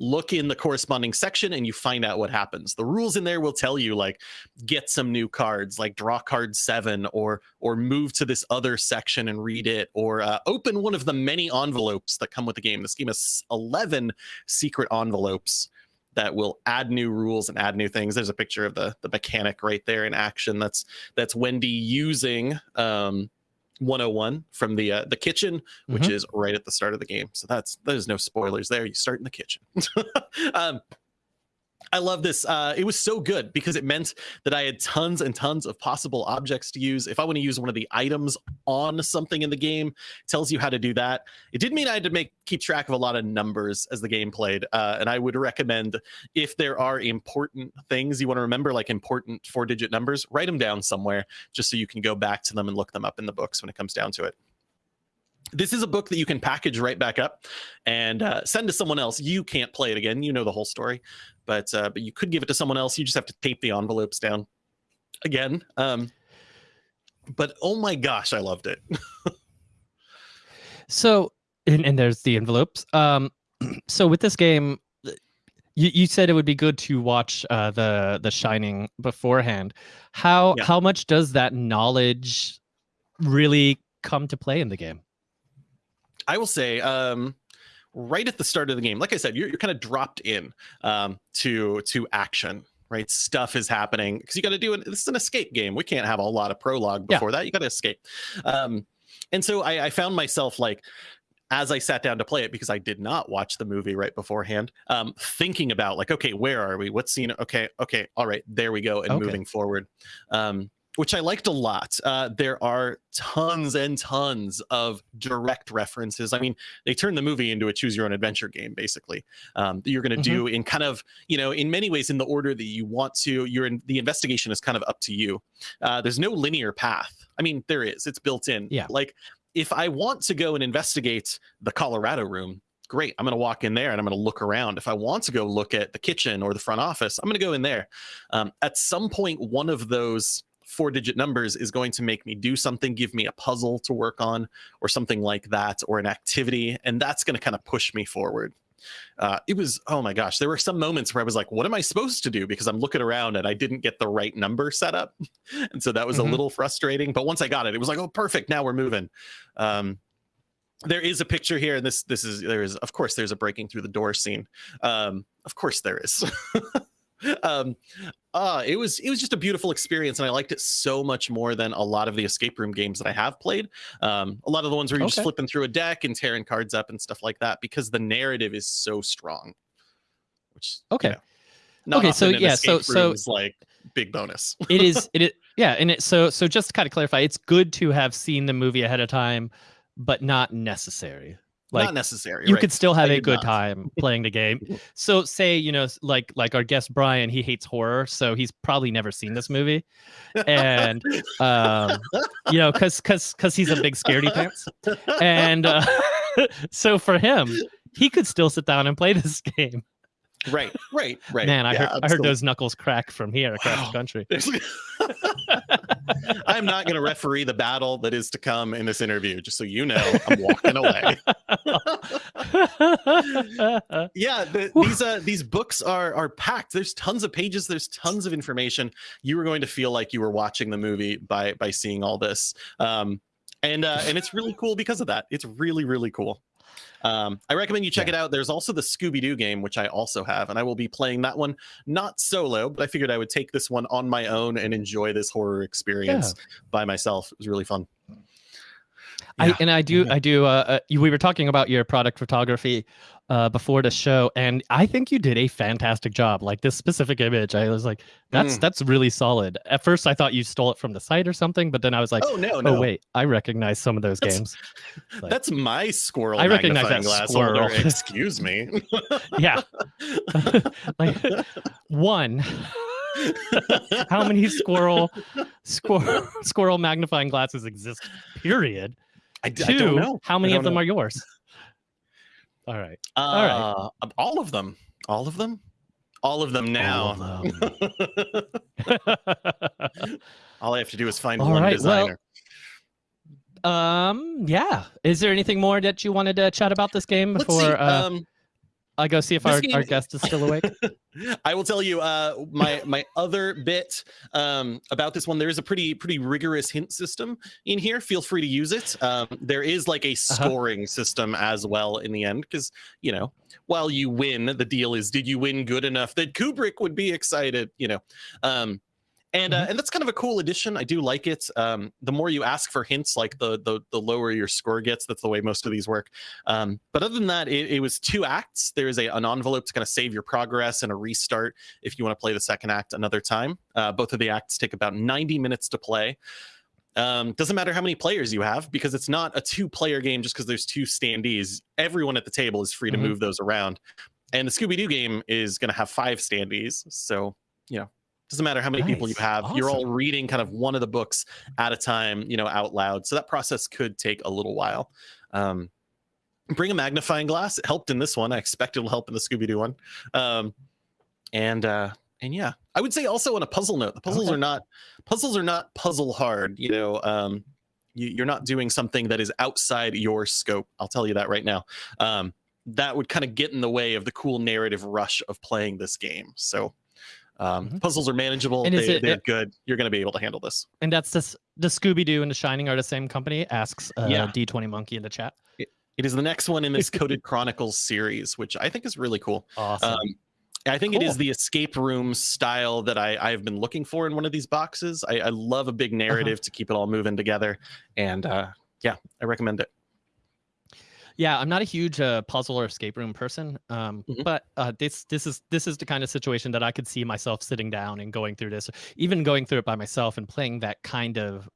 look in the corresponding section and you find out what happens. The rules in there will tell you like get some new cards like draw card seven or or move to this other section and read it or uh, open one of the many envelopes that come with the game. This game has 11 secret envelopes that will add new rules and add new things. There's a picture of the the mechanic right there in action that's that's wendy using um 101 from the uh, the kitchen, which is right at the start of the game. So that's there's no spoilers there. You start in the kitchen. um, I love this. Uh, it was so good because it meant that I had tons and tons of possible objects to use. If I want to use one of the items on something in the game, tells you how to do that. It did mean I had to make keep track of a lot of numbers as the game played. Uh, and I would recommend if there are important things you want to remember, like important four digit numbers, write them down somewhere just so you can go back to them and look them up in the books when it comes down to it. This is a book that you can package right back up and uh, send to someone else. You can't play it again. You know the whole story, but uh, but you could give it to someone else. You just have to tape the envelopes down again. Um, but oh my gosh, I loved it. so and, and there's the envelopes. Um, so with this game, you, you said it would be good to watch uh, the the Shining beforehand. How Yeah. how much does that knowledge really come to play in the game? I will say, um, right at the start of the game, like I said, you're, you're kind of dropped in um, to to action. Right, stuff is happening because you got to do it. This is an escape game. We can't have a lot of prologue Yeah. before that. You got to escape. Um, and so I, I found myself like, as I sat down to play it, because I did not watch the movie right beforehand, um, thinking about like, okay, where are we? What scene? Okay, okay, all right, there we go, and Okay. moving forward. Um, which I liked a lot. Uh, there are tons and tons of direct references. I mean, they turned the movie into a choose your own adventure game, basically. Um, that you're going to do in kind of, you know, in many ways in the order that you want to. You're in the investigation is kind of up to you. Uh, there's no linear path. I mean, there is. It's built in. Yeah. Like if I want to go and investigate the Colorado room, great. I'm going to walk in there and I'm going to look around. If I want to go look at the kitchen or the front office, I'm going to go in there. Um, at some point, one of those four digit numbers is going to make me do something, give me a puzzle to work on, or something like that, or an activity. And that's going to kind of push me forward. Uh, it was, oh my gosh, there were some moments where I was like, what am I supposed to do? Because I'm looking around and I didn't get the right number set up. and so that was Mhm. a little frustrating. But once I got it, it was like, oh, perfect. Now we're moving. Um, there is a picture here, and this this is there is of course there's a breaking through the door scene. Um, of course there is. um, uh, it was it was just a beautiful experience, and I liked it so much more than a lot of the escape room games that I have played. Um, a lot of the ones where you're just flipping through a deck and tearing cards up and stuff like that, because the narrative is so strong. Which you Okay. know, not Okay, so yeah, so- escape so- like big bonus. it is it is yeah and it so so just to kind of clarify it's good to have seen the movie ahead of time but not necessary like not necessary. you right. could still have I a good not. time playing the game so say you know like like our guest brian he hates horror so he's probably never seen this movie and um you know because because because he's a big scaredy pants and uh, so for him he could still sit down and play this game Right, right, right. Man, I Yeah, heard I heard those knuckles crack from here across Wow. the country. I'm not going to referee the battle that is to come in this interview, just so you know. I'm walking away. yeah the, these uh these books are are packed there's tons of pages there's tons of information you were going to feel like you were watching the movie by by seeing all this um and uh and it's really cool because of that it's really really cool um i recommend you check it out. There's also the scooby-doo game which i also have and i will be playing that one not solo but i figured i would take this one on my own and enjoy this horror experience by myself. It was really fun. I, and I do, Yeah. I do. Uh, uh, you- we were talking about your product photography uh, before the show, and I think you did a fantastic job. Like this specific image, I was like, "That's Mm. that's really solid." At first, I thought you stole it from the site or something, but then I was like, oh no "Oh, no wait, I recognize some of those That's- games." Like- that's my squirrel I recognize that glass squirrel. holder excuse me yeah, like one. How many squirrel squirrel squirrel magnifying glasses exist? Period. I, Two. I don't know. How many of them know. are yours? All right. Uh, all of them. All of them. All of them now. All of them. All I have to do is find All one right, well, designer. um. Yeah. Is there anything more that you wanted to chat about this game Let's before see. uh, um, I go see if our, our guest is still awake? I will tell you uh, my my other bit um, about this one. There is a pretty pretty rigorous hint system in here. Feel free to use it. Um, there is like a Uh-huh. scoring system as well in the end because you know while you win, the deal is did you win good enough that Kubrick would be excited? You know. Um, and uh, and that's kind of a cool addition. I do like it. Um, the more you ask for hints, like the the the lower your score gets. That's the way most of these work. Um, but other than that, it, it was two acts. There is a, an envelope to kind of save your progress and a restart if you want to play the second act another time. Uh, both of the acts take about 90 minutes to play. Um, doesn't matter how many players you have because it's not a two player game just because there's two standees. Everyone at the table is free to Mhm. move those around. And the Scooby Doo game is going to have five standees. So, you know, doesn't matter how many people you Nice. have. You're all reading kind of one of the books at a time, you know, out loud. So that process could take a little while. Um, bring a magnifying glass. It helped in this one. I expect it'll help in the Scooby Doo one. Um, and uh, and yeah, I would say also on a puzzle note, the puzzles Okay. are not puzzles are not puzzle hard. You know, um, you, you're not doing something that is outside your scope. I'll tell you that right now. Um, that would kind of get in the way of the cool narrative rush of playing this game. So. Um, Mhm. Puzzles are manageable. And They, it- they're it- good. You're going to be able to handle this. And that's this. The Scooby Doo and the Shining are the same company. Asks uh, Yeah. D20 Monkey in the chat. It is the next one in this Coded Chronicles series, which I think is really cool. Awesome. Um, I think it is the escape room style that I, I've been looking for in one of these boxes. I, I love a Uh-huh. big narrative to keep it all moving together. And uh, yeah, I recommend it. Yeah, I'm not a huge uh, puzzle or escape room person, um, Mhm. but uh, this this is this is the kind of situation that I could see myself sitting down and going through this, even going through it by myself and playing that kind of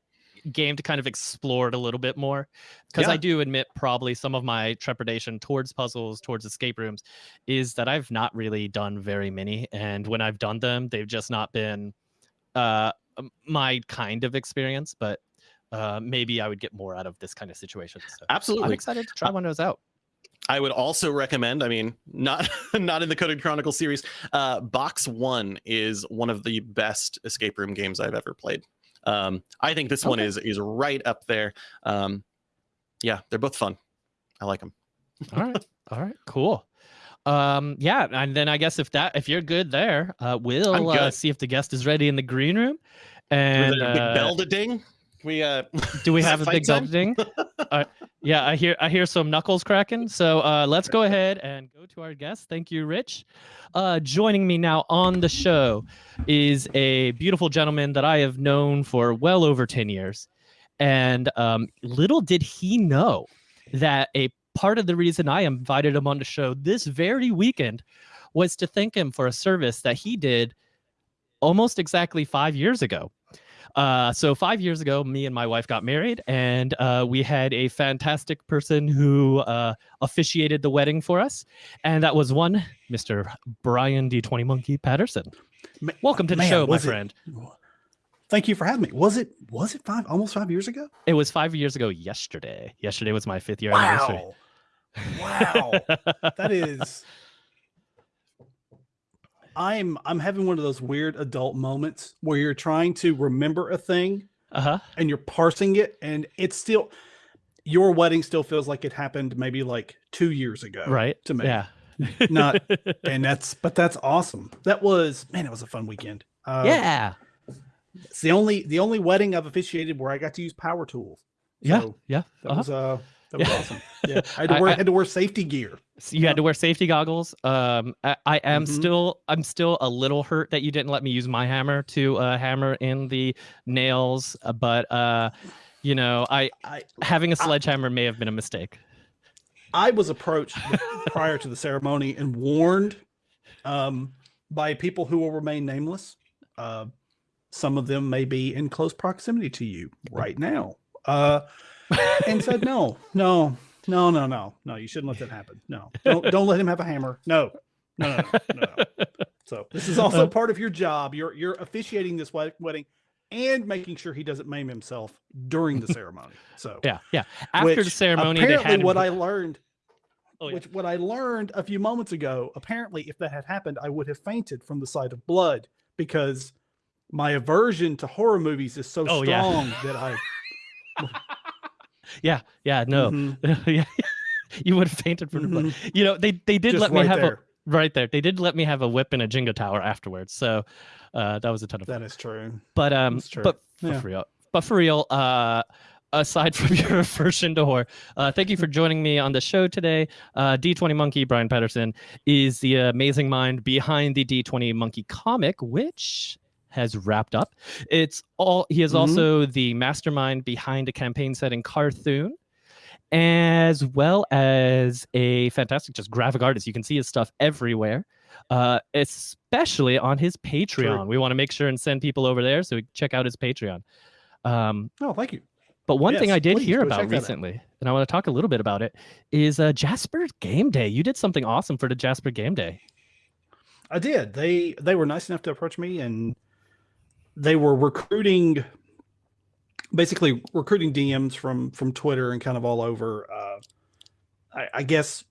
game to kind of explore it a little bit more. Because I do admit, probably some of my trepidation towards puzzles, towards escape rooms, is that I've not really done very many, and when I've done them, they've just not been uh, my kind of experience. But uh, maybe I would get more out of this kind of situation. So. I'm excited to try one of those out. I would also recommend, I mean, not not in the Coded Chronicles series, uh, Box One is one of the best escape room games I've ever played. Um, I think this one is is right up there. Um, yeah, they're both fun. I like them. All right. All right. Cool. Um, yeah, and then I guess if that if you're good there, uh, we'll uh, see if the guest is ready in the green room. And big uh, bell to ding? We uh do we have a big time? uh, yeah, I hear I hear some knuckles cracking. So uh, let's go ahead and go to our guest. Thank you, Rich. Uh, joining me now on the show is a beautiful gentleman that I have known for well over ten years, and um, little did he know that a part of the reason I invited him on the show this very weekend was to thank him for a service that he did almost exactly five years ago. Uh, so five years ago, me and my wife got married, and uh, we had a fantastic person who uh, officiated the wedding for us, and that was one Mr. Brian D20 Monkey Patterson. Welcome to the man, show, my it- friend. Thank you for having me. Was it was it five almost five years ago? It was five years ago yesterday. Yesterday was my fifth year anniversary. Wow. Wow. that is I'm I'm having one of those weird adult moments where you're trying to remember a thing Uh huh. and you're parsing it, and it's still your wedding still feels like it happened maybe like two years ago, Right. To me, Yeah. Not- and that's but that's awesome. That was man, it was a fun weekend. Uh, yeah. it's the only the only wedding I've officiated where I got to use power tools. Yeah. So Yeah. that Uh-huh. was uh that was Yeah. awesome. Yeah, I had to wear I- had to wear safety gear. So you had to wear safety goggles. Um, I, I am Mhm. still, I'm still a little hurt that you didn't let me use my hammer to uh, hammer in the nails. uh, But uh, you know, I I having a sledgehammer may have been a mistake. I was approached prior to the ceremony and warned um, by people who will remain nameless. Uh, some of them may be in close proximity to you right now, uh, and said, "No, no, no, no, no, no. You shouldn't let that happen. No, don't don't let him have a hammer. No, no, no, no." no. So this is also uh, part of your job. You're you're officiating this wedding and making sure he doesn't maim himself during the ceremony. So yeah, yeah. After the ceremony, they apparently had him- what I learned Oh, yeah. which what I learned a few moments ago, apparently if that had happened, I would have fainted from the sight of blood because my aversion to horror movies is so Oh, yeah. strong that I yeah, yeah. No, Mhm, yeah. You would have fainted from the blood. You know, they they did Just let me have there. a right there. They did let me have a whip and a Jenga tower afterwards. So uh, that was a ton of fun. That is true. But um, true. but for Yeah. real, but for real, uh, aside from your aversion to horror, uh, thank you for joining me on the show today. Uh, D20 Monkey Brian Patterson is the amazing mind behind the D20 Monkey comic, which has wrapped up. It's all he is Mhm. also the mastermind behind a campaign set in Carthon. As well as a fantastic, just graphic artist. You can see his stuff everywhere uh, especially on his Patreon. We want to make sure and send people over there so check out his Patreon. Um, Oh, thank you. but one thing I did hear about that out. recently, and I want to talk a little bit about it, is uh, Jasper Game Day. You did something awesome for the Jasper Game Day. I did. They they were nice enough to approach me and they were recruiting basically recruiting DMs from from Twitter and kind of all over uh I, I guess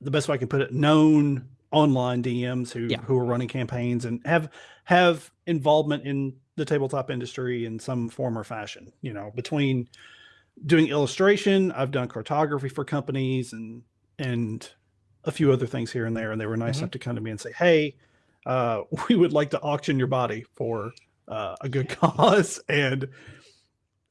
the best way I can put it, known online DMs who Yeah. who are running campaigns and have have involvement in the tabletop industry in some form or fashion. You know, between doing illustration, I've done cartography for companies and and a few other things here and there. And they were nice Mhm. enough to come to me and say, "Hey, uh, we would like to auction your body for uh, a good cause." And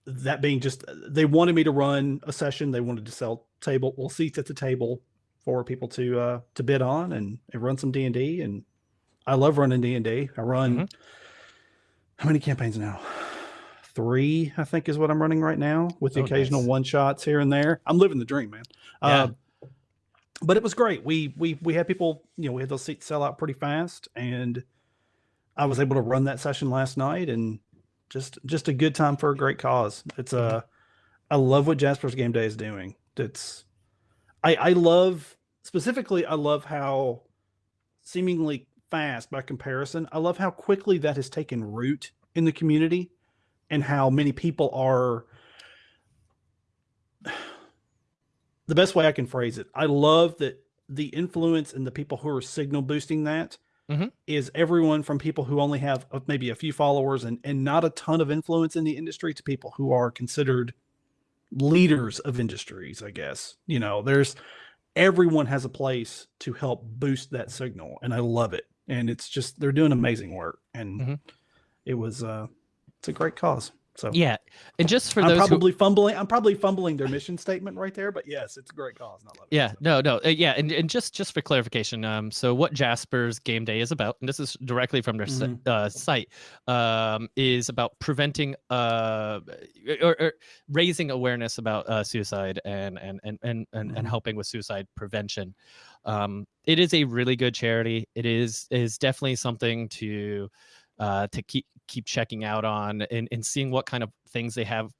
that being just, they wanted me to run a session. They wanted to sell table, well, seats at the table for people to uh, to bid on and, and run some D and D. And I love running D and D. I run Mhm. how many campaigns now? Three, I think, is what I'm running right now, with the Oh, occasional nice. one shots here and there. I'm living the dream, man. Yeah. Uh, but it was great. We we we had people, you know, we had those seats sell out pretty fast, and I was able to run that session last night, and just just a good time for a great cause. It's a I love what Jasper's Game Day is doing. It's I I love specifically I love how seemingly fast by comparison. I love how quickly that has taken root in the community and how many people are the best way I can phrase it. I love that the influence and the people who are signal boosting that is Mhm. everyone from people who only have uh, maybe a few followers and, and not a ton of influence in the industry to people who are considered leaders of industries, I guess. You know, there's everyone has a place to help boost that signal, and I love it. And it's just they're doing amazing work, and Mhm. it was uh, it's a great cause. So Yeah, and just for I'm those who, probably fumbling. I'm probably fumbling their mission statement right there, but yes, it's a great cause. and I love it. Yeah, So, no, no, uh, yeah, and, and just just for clarification, um, so what Jasper's Game Day is about, and this is directly from their Mhm. uh, site, um, is about preventing uh or, or raising awareness about uh, suicide and and and and and, and Mhm. helping with suicide prevention. Um, it is a really good charity. It is is definitely something to uh, to keep keep checking out on and, and seeing what kind of things they have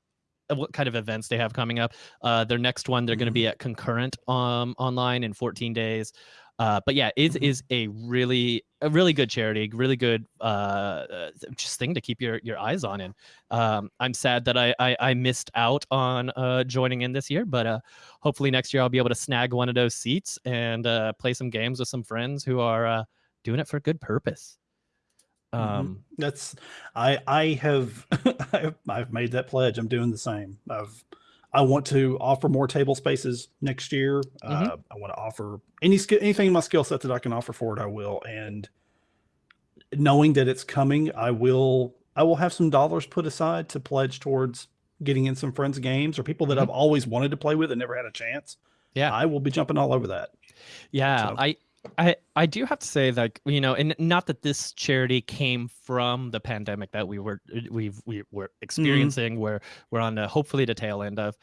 uh, what kind of events they have coming up uh, their next one they're going to be at concurrent um, online in 14 days uh, but yeah it Mhm. is a really a really good charity really good uh, uh, just thing to keep your your eyes on and um, i'm sad that I, I i missed out on uh, joining in this year but uh, hopefully next year i'll be able to snag one of those seats and uh, play some games with some friends who are uh, doing it for a good purpose. Mhm. Um, That's I I have I've, made that pledge. I'm doing the same. I've I want to offer more table spaces next year. Uh, I want to offer any skill anything in my skill set that I can offer for it. I will. And knowing that it's coming, I will I will have some dollars put aside to pledge towards getting in some friends' games or people that Mhm. I've always wanted to play with and never had a chance. Yeah. I will be jumping all over that. Yeah, So- I, I, I do have to say that you know, and not that this charity came from the pandemic that we were we've we were experiencing, where we're on the hopefully the tail end of.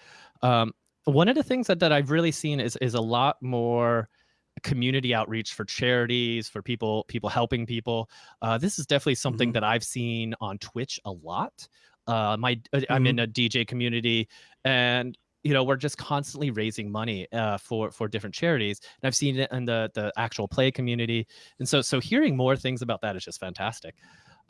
Um, one of the things that that I've really seen is is a lot more community outreach for charities for people people helping people uh, this is definitely something Mhm. that i've seen on twitch a lot uh, my uh, i'm in a dj community and you know we're just constantly raising money uh, for for different charities and i've seen it in the the actual play community and so so hearing more things about that is just fantastic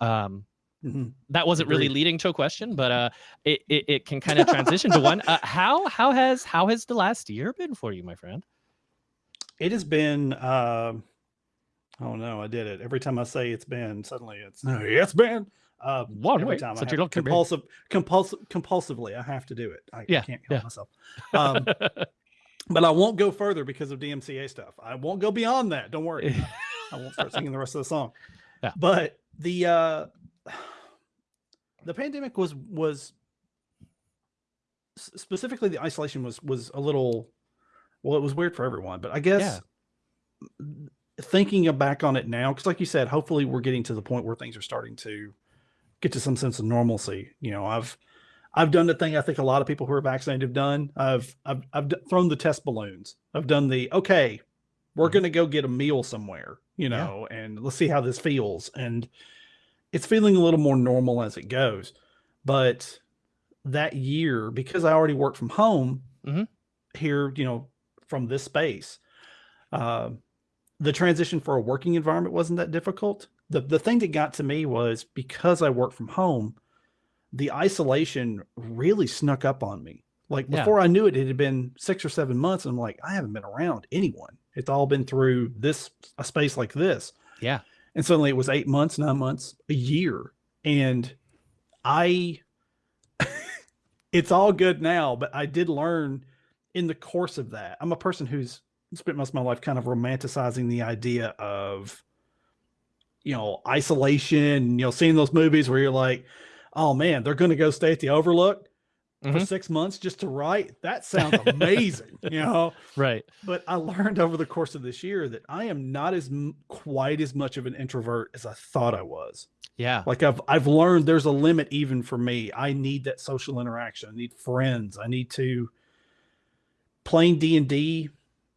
um Mhm. that wasn't really leading to a question but uh it it, it can kind of transition to one uh, how how has how has the last year been for you my friend It has been. Uh, oh no, I did it. Every time I say it's been, suddenly it's no, it's been. Uh, One every way, time I since have you don't commit. compulsive, compulsive, compulsively, I have to do it. I, Yeah, can't help yeah. myself. Um, but I won't go further because of DMCA stuff. I won't go beyond that. Don't worry. I won't start singing the rest of the song. Yeah. But the uh the pandemic was was specifically the isolation was was a little well it was weird for everyone but i guess thinking back on it now because like you said hopefully we're getting to the point where things are starting to get to some sense of normalcy you know i've i've done the thing i think a lot of people who are vaccinated have done i've i've, I've thrown the test balloons i've done the okay we're Mhm. going to go get a meal somewhere you Yeah. know and let's see how this feels and it's feeling a little more normal as it goes but that year because i already worked from home Mhm. here you know from this space uh, the transition for a working environment wasn't that difficult the, the thing that got to me was because i work from home the isolation really snuck up on me like Yeah. before i knew it it had been six or seven months and i'm like i haven't been around anyone it's all been through this a space like this yeah and suddenly it was eight months, nine months, a year. And I, it's all good now, but I did learn in the course of that. I'm a person who's spent most of my life kind of romanticizing the idea of, you know, isolation, you know, seeing those movies where you're like, oh man, they're going to go stay at the Overlook for Mhm. six months just to write. That sounds amazing, you know? right but I learned over the course of this year that I am not as quite as much of an introvert as I thought I was. yeah Like I've I've learned there's a limit even for me. I need that social interaction. I need friends. I need to playing D and D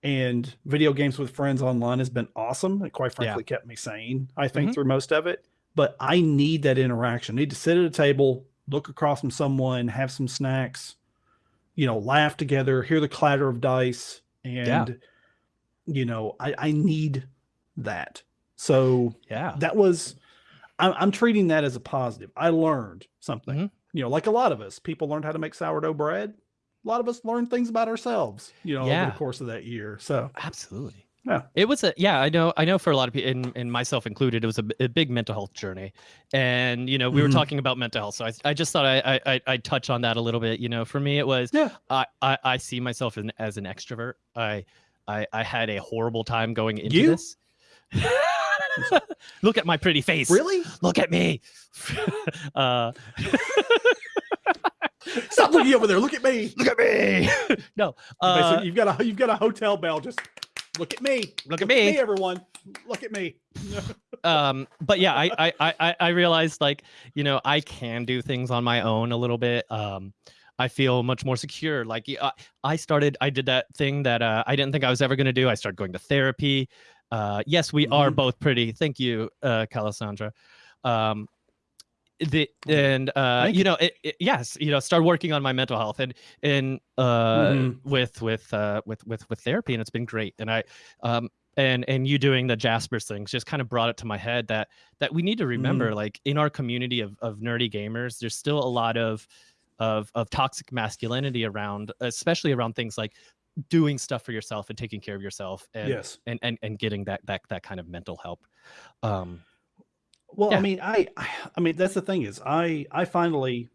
and video games with friends online has been awesome. It quite Yeah. frankly kept me sane. I think Mhm. through most of it. But I need that interaction. I need to sit at a table, look across from someone, have some snacks, you know, laugh together, hear the clatter of dice, and you know, I, I need that. So yeah that was I'm, I'm treating that as a positive. I learned something. Mhm. You know, like a lot of us, people learned how to make sourdough bread. A lot of us learned things about ourselves, you know, over the course of that year. So absolutely Yeah. it was a yeah i know i know for a lot of people and, and myself included it was a big mental health journey and you know we were Mhm. talking about mental health so i, I just thought I, I i i'd touch on that a little bit you know for me it was yeah, i i, I see myself in, as an extrovert i i i had a horrible time going into You? this look at my pretty face really? look at me uh Stop looking over there. Look at me. look at me no uh, Basically, you've got a you've got a hotel bell. Just look at me. look at Me, me everyone. Look at me. um but yeah I, I i I- i realized like you know i can do things on my own a little bit um i feel much more secure like I, I started i did that thing that uh, i didn't think i was ever going to do i started going to therapy uh yes we are Mhm. both pretty thank you uh calasandra um the and uh Thank you know it, it- yes you know start working on my mental health and and uh Mhm. with with uh with with with therapy and it's been great and i um and and you doing the jaspers things just kind of brought it to my head that that we need to remember like in our community of of nerdy gamers there's still a lot of of of toxic masculinity around especially around things like doing stuff for yourself and taking care of yourself and yes. and, and and getting that that that kind of mental help. Um, Well, Yeah. I mean, I, I, I mean, that's the thing is, I, I finally,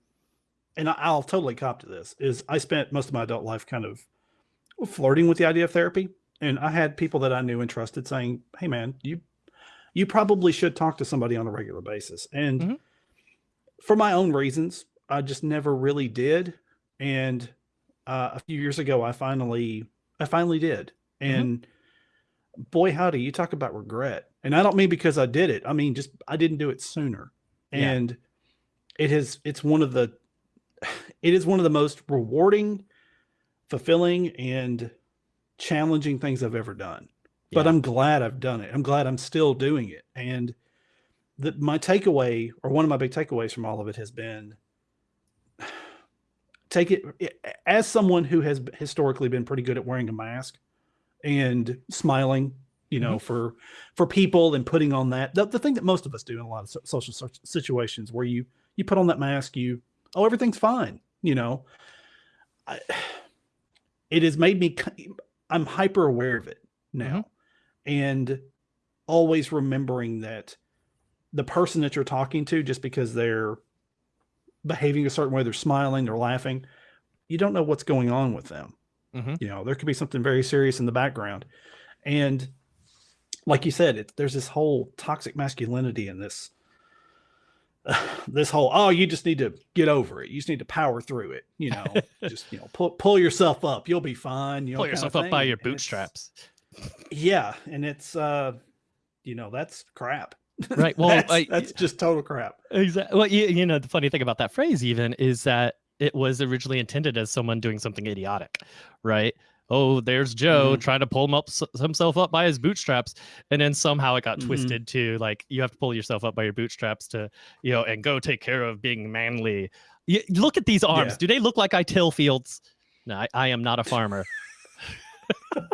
and I- I'll totally cop to this. Is I spent most of my adult life kind of flirting with the idea of therapy, and I had people that I knew and trusted saying, "Hey, man, you, you probably should talk to somebody on a regular basis." And Mhm. for my own reasons, I just never really did. And uh, a few years ago, I finally, I finally did, and boy howdy you talk about regret. And i don't mean because i did it. I mean just i didn't do it sooner. Yeah. and it has it's one of the it is one of the most rewarding fulfilling and challenging things i've ever done. But i'm glad i've done it. I'm glad i'm still doing it. And the, my takeaway or one of my big takeaways from all of it has been take it as someone who has historically been pretty good at wearing a mask and smiling you know mm-hmm. for for people and putting on that the, the thing that most of us do in a lot of so- social situations where you you put on that mask you oh everything's fine you know? I, it has made me i'm hyper aware of it now mm-hmm. and always remembering that the person that you're talking to just because they're behaving a certain way they're smiling they're laughing you don't know what's going on with them Mhm. you know there could be something very serious in the background. And like you said it, there's this whole toxic masculinity in this this whole oh you just need to get over it. You just need to power through it. You know just you know pull, pull yourself up. You'll be fine you know pull yourself up by your bootstraps. yeah and it's uh you know that's crap. Right, well, that's, I- that's just total crap. Exactly. Well, you, you know, the funny thing about that phrase even is that it was originally intended as someone doing something idiotic, right? Oh, there's Joe Mhm. trying to pull him up himself up by his bootstraps, and then somehow it got Mhm. twisted to like you have to pull yourself up by your bootstraps to, you know, and go take care of being manly. You, look at these arms. Yeah. Do they look like I till fields? No, I, I am not a farmer.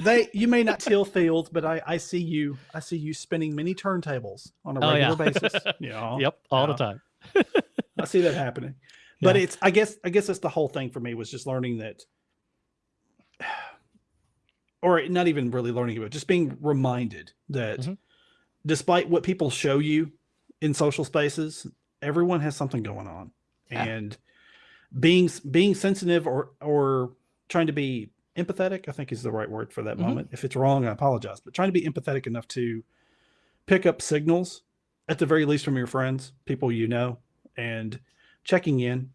they you may not till fields but i i see you i see you spinning many turntables on a Oh, yeah. regular basis yeah. yep, all the time. I see that happening. But Yeah. it's I guess I guess that's the whole thing for me was just learning that or not even really learning but just being reminded that Mhm. despite what people show you in social spaces, everyone has something going on. Yeah. And being being sensitive or or trying to be empathetic, I think is the right word for that Mhm. moment. If it's wrong, I apologize. But trying to be empathetic enough to pick up signals at the very least from your friends, people you know, and checking in,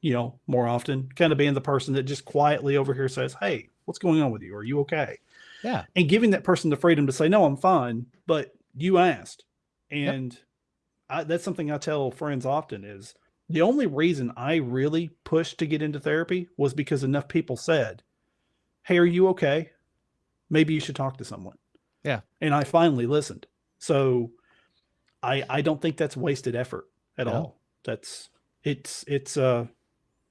you know, more often, kind of being the person that just quietly over here says, Hey, what's going on with you? Are you okay? Yeah. And giving that person the freedom to say, No, I'm fine, but you asked. And I, that's something I tell friends often is the only reason I really pushed to get into therapy was because enough people said, Hey, are you okay? Maybe you should talk to someone. Yeah. And I finally listened. So I I don't think that's wasted effort at No. all. That's it's it's uh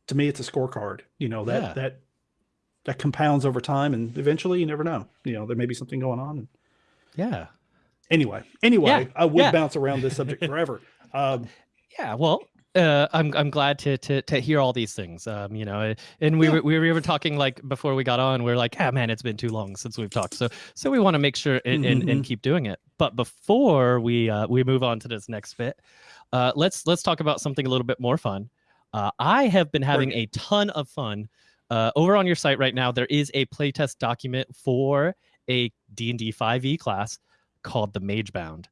to me it's a scorecard. You know, that Yeah. that that compounds over time and eventually you never know. You know, there may be something going on. And Yeah. anyway, anyway, Yeah, I would yeah. bounce around this subject forever. Um Yeah, well, uh, I'm I'm glad to to to hear all these things. Um, you know, and we Yeah. were we were even talking like before we got on. We are like, yeah, man, it's been too long since we've talked. So so we want to make sure and, and, and Mhm. keep doing it. But before we uh, we move on to this next bit, uh, let's let's talk about something a little bit more fun. Uh, I have been having a ton of fun. Uh, over on your site right now, there is a playtest document for a D&D 5e class called the Mage Bound.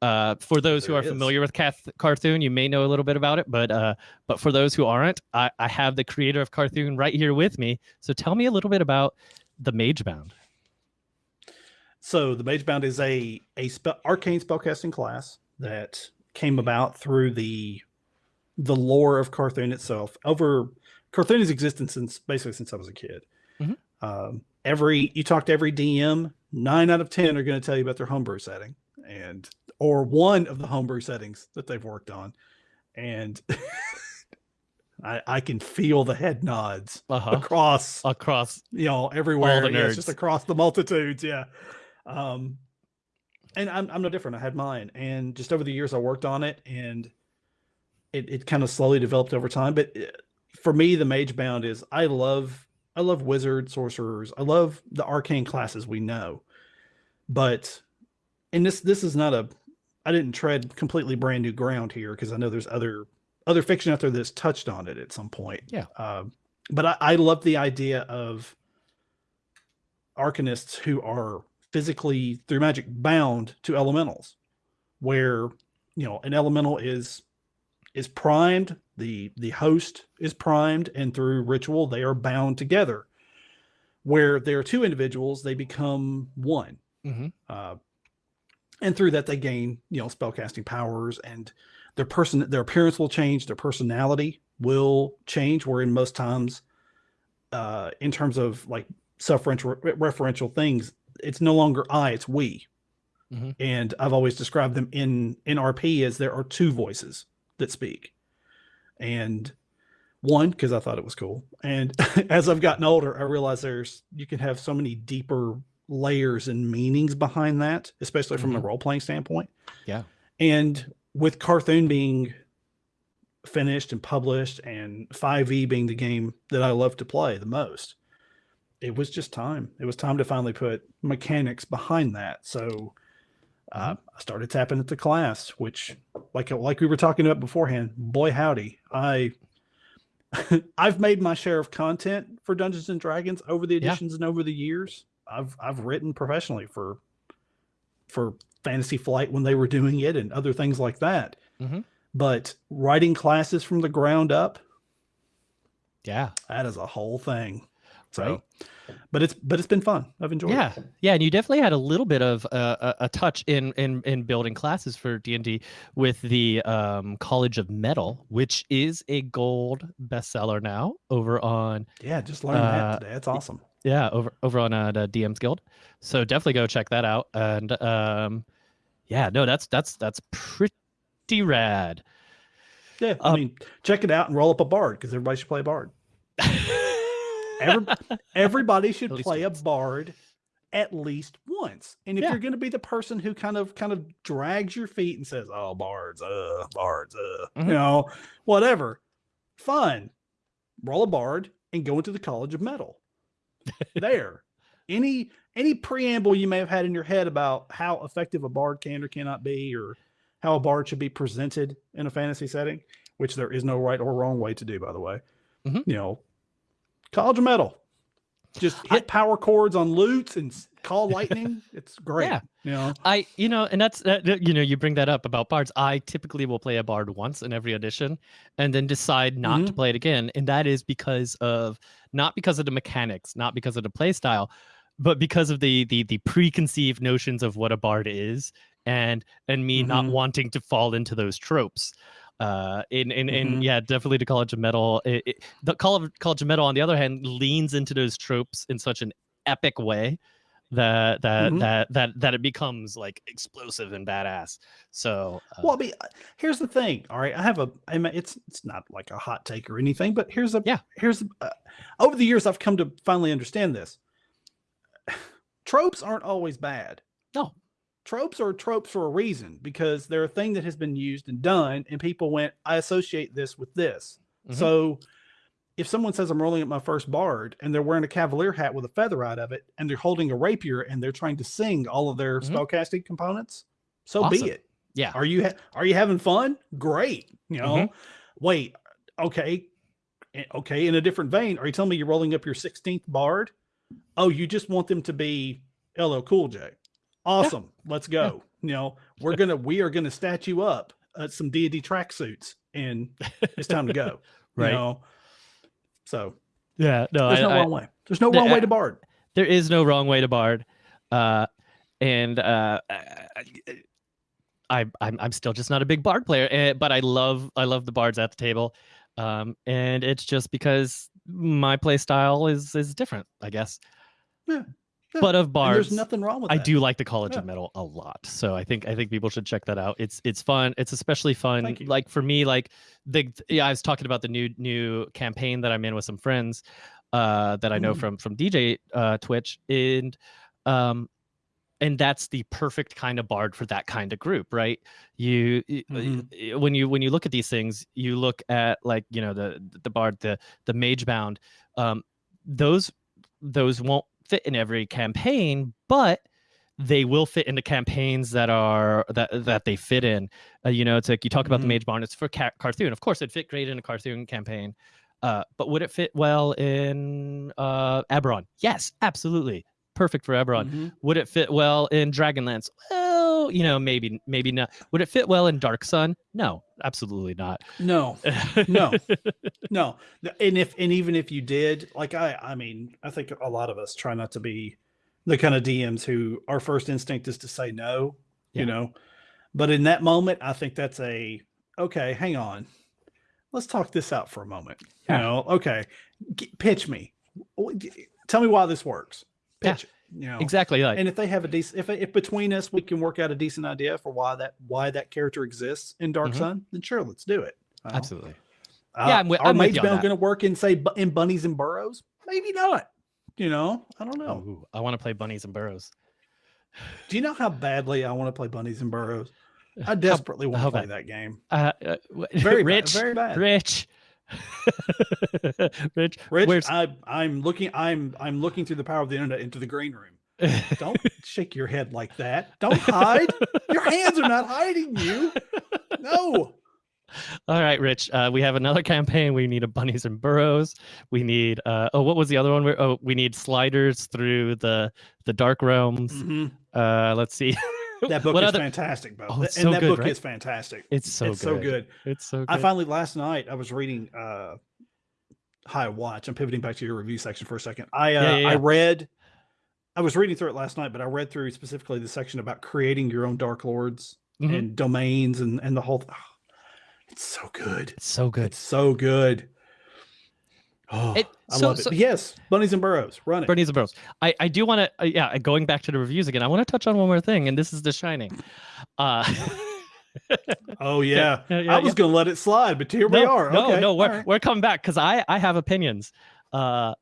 Uh, for those who are is. familiar with Cath- Carthoon, you may know a little bit about it, but uh, but for those who aren't, I, I have the creator of Carthoon right here with me. So tell me a little bit about the Mage Bound. So the Mage Bound is a a spe- arcane spellcasting class that came about through the the lore of Carthoon itself. Over Carthoon's existence since basically since I was a kid. Mhm. Um, every you talk to every DM, nine out of ten are going to tell you about their homebrew setting and or one of the homebrew settings that they've worked on, and I, I can feel the head nods Uh huh. across Across. you know everywhere the yeah, just across the multitudes yeah um and I'm, I'm no different i had mine and just over the years i worked on it and it, it kind of slowly developed over time but uh, for me, the mage bound is I love I love wizard sorcerers. I love the arcane classes we know, but and this this is not a I didn't tread completely brand new ground here because I know there's other other fiction out there that's touched on it at some point. Yeah. Um, but I, I love the idea of arcanists who are physically through magic bound to elementals, where you know an elemental is is primed, the the host is primed, and through ritual they are bound together. Where there are two individuals, they become one. Mhm. Uh, and through that they gain you know spellcasting powers and their person their appearance will change their personality will change where in most times uh in terms of like self-referential things it's no longer i it's we Mhm. and i've always described them in in rp as there are two voices that speak and one because i thought it was cool and as i've gotten older i realize there's you can have so many deeper layers and meanings behind that especially from a Mhm. role-playing standpoint Yeah. and with carthon being finished and published and 5e being the game that i love to play the most it was just time it was time to finally put mechanics behind that so uh, i started tapping into class which like like we were talking about beforehand boy howdy i i've made my share of content for dungeons and dragons over the Yeah. editions and over the years i've i've written professionally for for fantasy flight when they were doing it and other things like that. Mhm. but writing classes from the ground up Yeah. that is a whole thing. So Right. but it's but it's been fun. I've enjoyed Yeah, it. Yeah, and you definitely had a little bit of uh, a, a touch in in in building classes for D and D with the um, College of Metal, which is a gold bestseller now over on yeah just learned Uh, that today. That's awesome yeah over over on uh, the DM's Guild. So definitely go check that out. And um, yeah, no, that's that's that's pretty rad. yeah i Um, mean check it out and roll up a bard because everybody should play a bard Every, everybody should play once. a bard at least once. And if Yeah. you're going to be the person who kind of kind of drags your feet and says, "Oh, bards, uh, bards, uh," Mhm. you know, whatever, fine, roll a bard and go into the College of Metal. there, any any preamble you may have had in your head about how effective a bard can or cannot be, or how a bard should be presented in a fantasy setting, which there is no right or wrong way to do, by the way. Mhm. You know, College of Metal. Just hit power chords on lutes and call lightning. It's great. Yeah. You know, I, you know, and that's that, you know, you bring that up about bards. I typically will play a bard once in every edition, and then decide not to play it again, and that is because of not because of the mechanics, not because of the play style, but because of the the the preconceived notions of what a bard is, and and me not Mhm. wanting to fall into those tropes. Uh, in in, in Mhm. yeah, definitely the College of Metal. It, it, the college, of College of Metal, on the other hand, leans into those tropes in such an epic way that that Mhm. that that that it becomes like explosive and badass. So uh, well, I mean, here's the thing. All right, I have a. I mean, it's it's not like a hot take or anything, but here's a. Yeah. Here's uh, over the years I've come to finally understand this. Tropes aren't always bad. no, tropes are tropes for a reason because they're a thing that has been used and done and people went i associate this with this Mhm. so if someone says i'm rolling up my first bard and they're wearing a cavalier hat with a feather out of it and they're holding a rapier and they're trying to sing all of their Mhm. spellcasting components so Awesome. be it. Yeah, are you ha- are you having fun? Great you know? Mhm. wait okay eh, okay in a different vein are you telling me you're rolling up your 16th bard? Oh you just want them to be ll cool j. Awesome let's go you know? We're gonna we are gonna statue up uh, some deity tracksuits and it's time to go Right. you know so yeah. No, there's I, no I- wrong way there's no the- wrong way to bard there is no wrong way to bard, uh, and uh, I I'm I'm still just not a big bard player, eh, but I love I love the bards at the table, um, and it's just because my play style is is different, I guess. Yeah, yeah, But of and there's nothing wrong with I that. do like the College Yeah. of Metal a lot, so I think I think people should check that out. It's it's fun. It's especially fun. Like for me, like the yeah, I was talking about the new new campaign that I'm in with some friends uh, that I know Mm. from from DJ uh, Twitch, and um, and that's the perfect kind of bard for that kind of group right you Mhm. when you when you look at these things you look at like you know the the bard the the mage bound um those those won't fit in every campaign but they will fit into campaigns that are that that they fit in uh, you know it's like you talk about Mhm. the Mage Bound it's for Ca- carthun of course it'd fit great in a carthun campaign uh, but would it fit well in uh, Eberron? Yes, absolutely. Perfect for Eberron. Mhm. Would it fit well in Dragonlance? You know, maybe, maybe not. Would it fit well in Dark Sun? No, absolutely not. No, No. no. And if and even if you did, like I, I mean, I think a lot of us try not to be the kind of DMs who our first instinct is to say no, Yeah. you know. But in that moment, I think that's a okay. Hang on, let's talk this out for a moment. Yeah. You know, okay, G- pitch me. Tell me why this works. Yeah. Pitch. it, You know, exactly. Like, and if they have a decent, if if between us we can work out a decent idea for why that why that character exists in Dark Mhm. Sun, then sure, let's do it. Absolutely. Uh, Yeah, I'm wi- are I'm Mage Bound going to work in say in bunnies and burrows? Maybe not. You know, I don't know. Oh, I want to play bunnies and burrows. Do you know how badly I want to play bunnies and burrows? I desperately want to play bad? that game. Uh, uh, Very rich, bad. Very bad. rich, rich. Rich, where's- I, I'm looking. I'm I'm looking through the power of the internet into the green room. Don't shake your head like that. Don't hide. your hands are not hiding you. No. All right, Rich. Uh, we have another campaign. We need a bunnies and burrows. We need. Uh, oh, what was the other one? Where, oh, we need sliders through the the dark realms. Mhm. Uh, let's see. That book What is other- fantastic, Bo. Oh, and so that good, book right? is fantastic. It's so it's good. so good. It's so good. I finally last night I was reading uh High Watch. I'm pivoting back to your review section for a second. I uh, Yeah, yeah, I read I was reading through it last night, but I read through specifically the section about creating your own dark lords Mhm. and domains and and the whole th- it's so good. It's so good. It's so good. Oh, It- I so- love it. so- yes, bunnies and burrows, run it. Bunnies and burrows. I, I do want to, uh, yeah, going back to the reviews again, I want to touch on one more thing, and this is The Shining. Uh, Oh yeah. yeah, yeah, I was yeah. gonna let it slide, but here we no, are. No, okay. no, we're, right. we're coming back because I, I have opinions. Uh,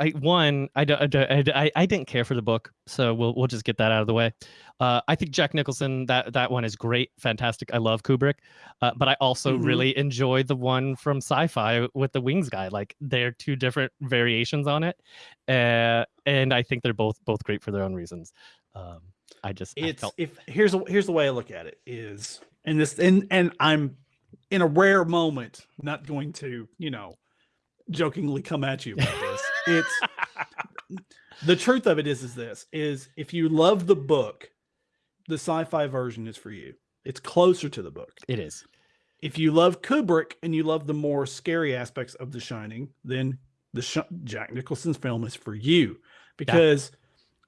I one, I, don't- I, I, I didn't care for the book, so we'll we'll just get that out of the way. Uh, I think Jack Nicholson that that one is great, fantastic. I love Kubrick, uh, but I also Mhm. really enjoy the one from Sci-Fi with the Wings guy. Like they're two different variations on it, uh, and I think they're both both great for their own reasons. Um, I just I it's felt if here's here's the way I look at it is and this and and I'm in a rare moment not going to you know jokingly come at you about this. It's the truth of it is is this is if you love the book, the sci-fi version is for you. It's closer to the book. it is. If you love Kubrick and you love the more scary aspects of The Shining, then the Sh- Jack Nicholson's film is for you because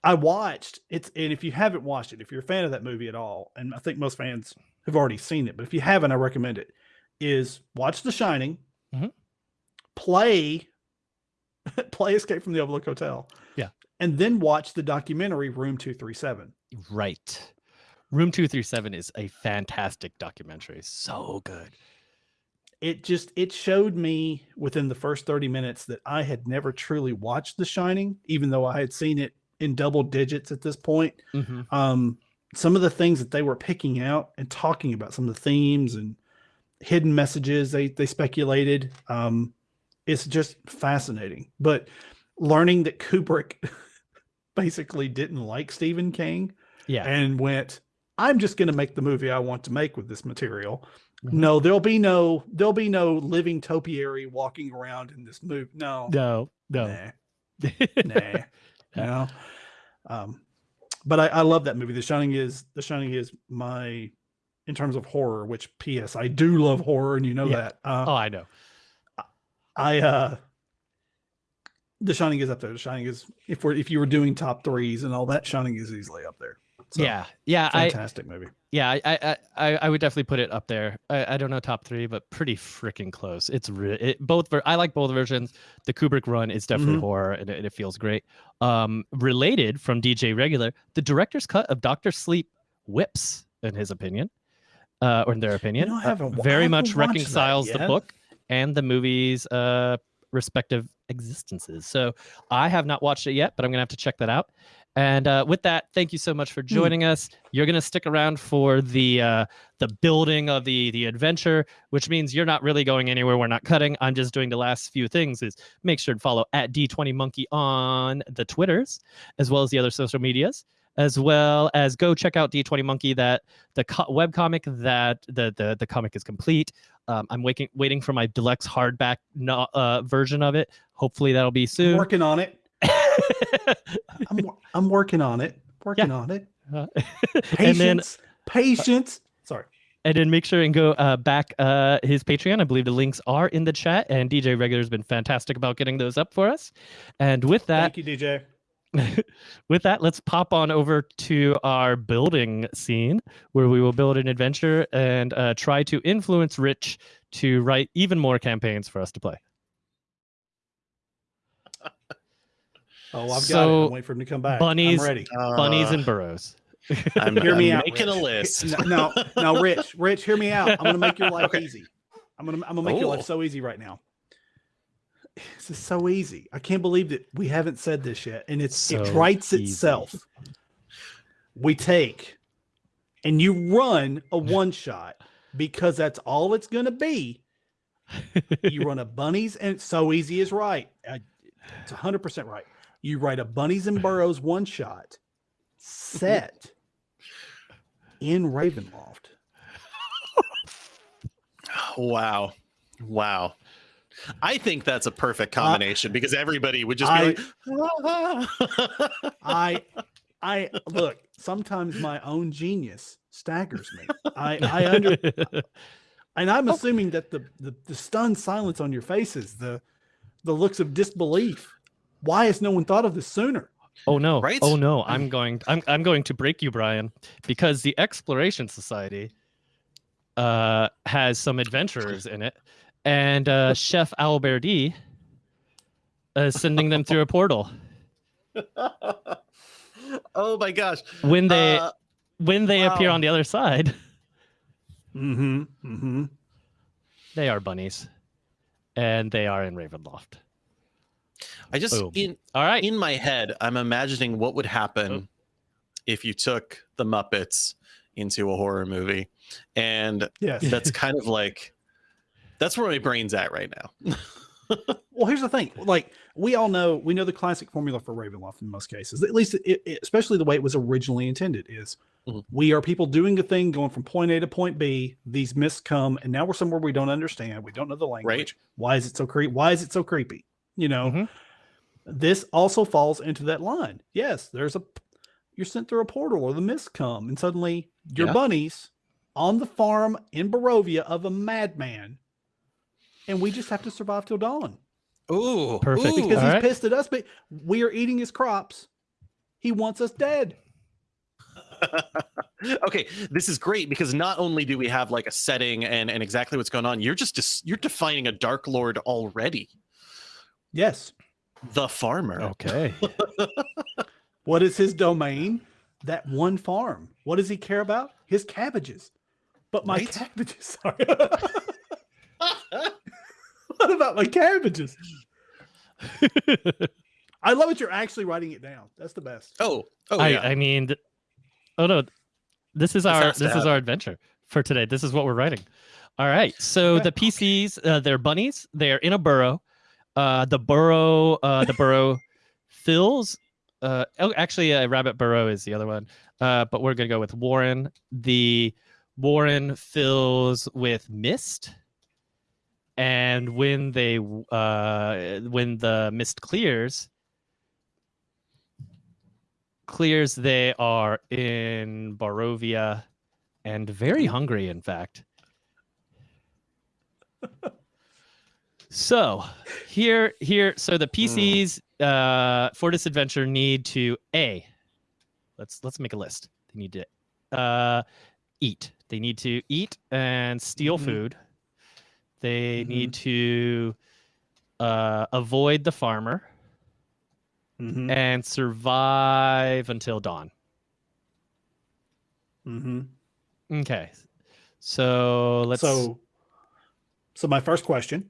I watched it's and if you haven't watched it, if you're a fan of that movie at all, and I think most fans have already seen it, but if you haven't, I recommend it. Is watch The Shining, Mhm. play play Escape from the Overlook Hotel, Yeah. and then watch the documentary Room Two Three Seven. Right. Room 237 is a fantastic documentary. So good. It just it showed me within the first 30 minutes that I had never truly watched The Shining, even though I had seen it in double digits at this point. Mhm. um, some of the things that they were picking out and talking about, some of the themes and hidden messages they they speculated. Um, it's just fascinating. But learning that Kubrick basically didn't like Stephen King Yeah. and went, "I'm just going to make the movie I want to make with this material." Mhm. No, there'll be no there'll be no living topiary walking around in this movie. No, no, no. nah nah, know. Um, but I, I love that movie. The Shining is The Shining is my in terms of horror. Which P.S. I do love horror, and you know Yeah. that. Uh, Oh, I know. I uh, The Shining is up there. The Shining is if we're if you were doing top threes and all that, Shining is easily up there. So, yeah. Yeah. I, fantastic movie. yeah, I, I, I, I would definitely put it up there. I, I don't know top three, but pretty freaking close. It's re- it, both. Ver- I like both versions. The Kubrick run is definitely Mhm. horror, and it, it feels great. Um, related from DJ Regular, the director's cut of Doctor Sleep whips, in his opinion, uh, or in their opinion, know, I uh, I very much reconciles the book and the movie's uh respective existences. So I have not watched it yet, but I'm gonna have to check that out. And uh, with that, thank you so much for joining us. You're gonna stick around for the uh, the building of the the adventure, which means you're not really going anywhere. We're not cutting. I'm just doing the last few things. Is make sure to follow at D20 Monkey on the Twitters, as well as the other social medias, as well as go check out D20 Monkey. That the co- web comic that the the the comic is complete. Um, I'm waiting waiting for my deluxe hardback no, uh, version of it. Hopefully that'll be soon. I'm working on it. I'm, I'm working on it. Working on it. Uh, Patience. and then patience. Sorry. and then make sure and go uh, back uh, his Patreon. I believe the links are in the chat, and DJ Regular has been fantastic about getting those up for us. And with that, Thank you, DJ. with that, let's pop on over to our building scene where we will build an adventure and uh, try to influence Rich to write even more campaigns for us to play. Oh, I've got it. So, I'm waiting for him to come back. bunnies- I'm ready. Bunnies Uh, and burrows. I'm, Hear me I'm out, making a list. Now, now, Rich, Rich, hear me out. I'm gonna make your life Okay. easy. I'm gonna, I'm gonna make your Oh. life so easy right now. This is so easy. I can't believe that we haven't said this yet, and it's it writes easy. itself. We take, and you run a one shot because that's all it's gonna be. You run a bunnies, and it's so easy is right. I, it's 100 percent right. You write a bunnies and burrows one shot set in Ravenloft. Wow. Wow. I think that's a perfect combination because everybody would just be like, "Ah." I I look, sometimes my own genius staggers me. I I under and I'm assuming that the, the the stunned silence on your faces, the the looks of disbelief. Why has no one thought of this sooner? Oh no! Right? Oh no! I'm going. I'm I'm going to break you, Brian, because the Exploration Society uh, has some adventurers in it, and uh, Chef Alberti is sending them through a portal. oh my gosh. When they Uh, when they appear on the other side, Mm-hmm. Mm-hmm. they are bunnies, and they are in Ravenloft. I just Boom. in All right. in my head, I'm imagining what would happen Oh. if you took the Muppets into a horror movie. And Yes. that's kind of like that's where my brain's at right now. Well, here's the thing. Like we all know, we know the classic formula for Ravenloft in most cases. At least, it, it- especially the way it was originally intended, is Mhm. we are people doing a thing, going from point A to point B. These myths come, and now we're somewhere we don't understand. We don't know the language. Why is it so creepy? Why is it so creepy? You know, Mhm. this also falls into that line. Yes, there's a you're sent through a portal, or the myths come, and suddenly your Yeah. bunnies on the farm in Barovia of a madman, and we just have to survive till dawn Ooh, Perfect. because All he's right. pissed at us, but we are eating his crops. He wants us dead. okay, this is great because not only do we have like a setting and and exactly what's going on, you're just dis- you're defining a dark lord already. Yes. The farmer. Okay. What is his domain? That one farm. What does he care about? His cabbages. But my Right? cabbages. Sorry. what about my cabbages? I love it. You're actually writing it down. That's the best. oh, oh I yeah. I mean, th- oh no, this is our has to this is our adventure for today. This is what we're writing. All right. So the PCs, uh, they're bunnies. They're in a burrow. Uh, the burrow, uh, the burrow fills. Uh, oh, actually, uh, rabbit burrow is the other one. Uh, but we're gonna go with Warren. The Warren fills with mist. And when they uh, when the mist clears, clears they are in Barovia and very hungry, in fact. so here, here, so the PCs uh, for this adventure need to a. Let's let's make a list. They need to uh, eat. They need to eat and steal Mhm. food. They Mhm. need to uh, avoid the farmer Mm-hmm. and survive until dawn. Mm-hmm. Okay. So let's So, so my first question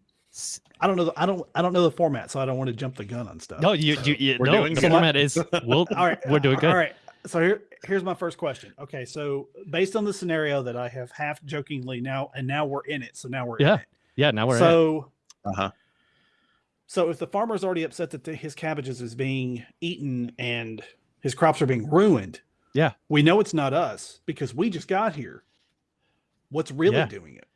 I don't know. The, I don't. I don't know the format, so I don't want to jump the gun on stuff. No, you, you, you We're no, doing the format is we'll, All right, we're doing good. All right. So here, here's my first question. Okay, so based on the scenario that I have half jokingly now, and now we're in it. So now we're Yeah, in it. Yeah, now we're so Uh-huh. So if the farmer's already upset that the, his cabbages is being eaten and his crops are being ruined, Yeah. we know it's not us because we just got here. What's really Yeah. doing it?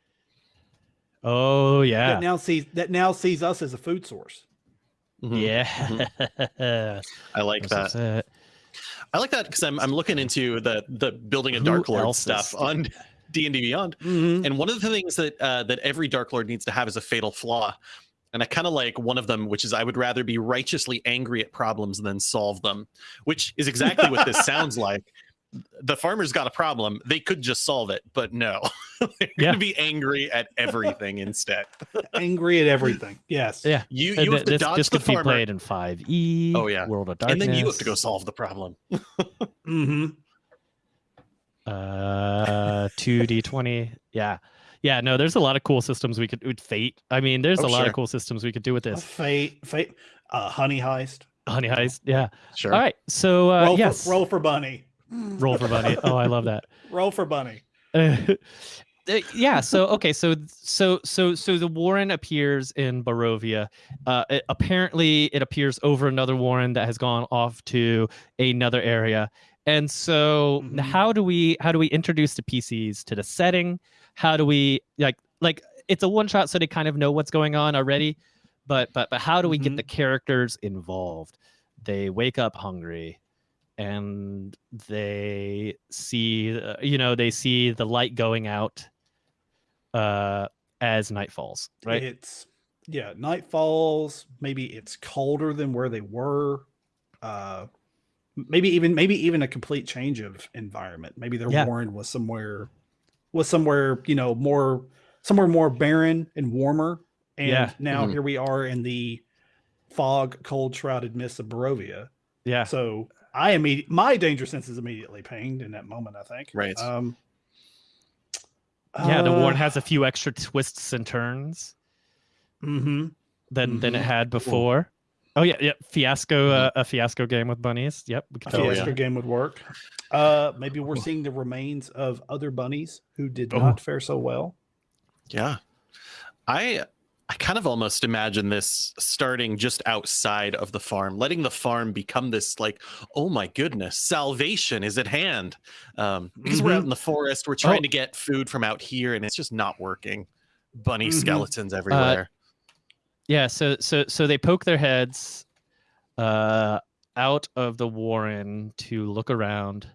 oh yeah, That now sees that now sees us as a food source. Mhm. yeah. I like That's that. what's. I like that because I'm I'm looking into the the building a Dark Lord stuff stealing? on D and D Beyond. Mhm. And one of the things that uh, that every Dark Lord needs to have is a fatal flaw. And I kind of like one of them, which is I would rather be righteously angry at problems than solve them, which is exactly what this sounds like. The farmer's got a problem; they could just solve it, but no, they're Yeah. going to be angry at everything instead. Angry at everything. Yes. Yeah. You you have th- to this, dodge this the could be farmer, played in 5e. Oh, yeah. World of Darkness. and then you have to go solve the problem. hmm Uh, two d twenty. Yeah, yeah. No, there's a lot of cool systems we could with fate. I mean, there's Oh, a lot sure. of cool systems we could do with this. Fate. Fate. Uh, honey heist. Honey heist. Yeah. Sure. All right. So uh, roll, yes, for, roll for bunny. roll for bunny. Oh, I love that. Roll for bunny. Uh, yeah so okay so so so so the warren appears in barovia uh it- apparently it appears over another warren that has gone off to another area and so Mhm. how do we how do we introduce the pcs to the setting how do we like like it's a one shot so they kind of know what's going on already but but but how do we get Mhm. the characters involved they wake up hungry and they see uh, you know they see the light going out uh as night falls right It's yeah, night falls. Maybe it's colder than where they were. Uh maybe even maybe even a complete change of environment. Maybe their Yeah. warren was somewhere was somewhere, you know, more somewhere more barren and warmer. And Yeah. now Mhm. here we are in the fog, cold shrouded mist of Barovia. yeah So I immediately my danger sense is immediately pinged in that moment, I think. Right. Um yeah the warren uh, has a few extra twists and turns mhm. than than it Mhm. had before oh yeah yeah fiasco uh, a fiasco game with bunnies yep we a could totally yeah. fiasco game would work. Uh, maybe we're seeing the remains of other bunnies who did Oh. not fare so well. Yeah. I I kind of almost imagine this starting just outside of the farm, letting the farm become this like, oh my goodness, salvation is at hand. Um, because we're out in the forest, we're trying Oh. to get food from out here, and it's just not working. Bunny Mhm. skeletons everywhere. Yeah so so so they poke their heads uh out of the warren to look around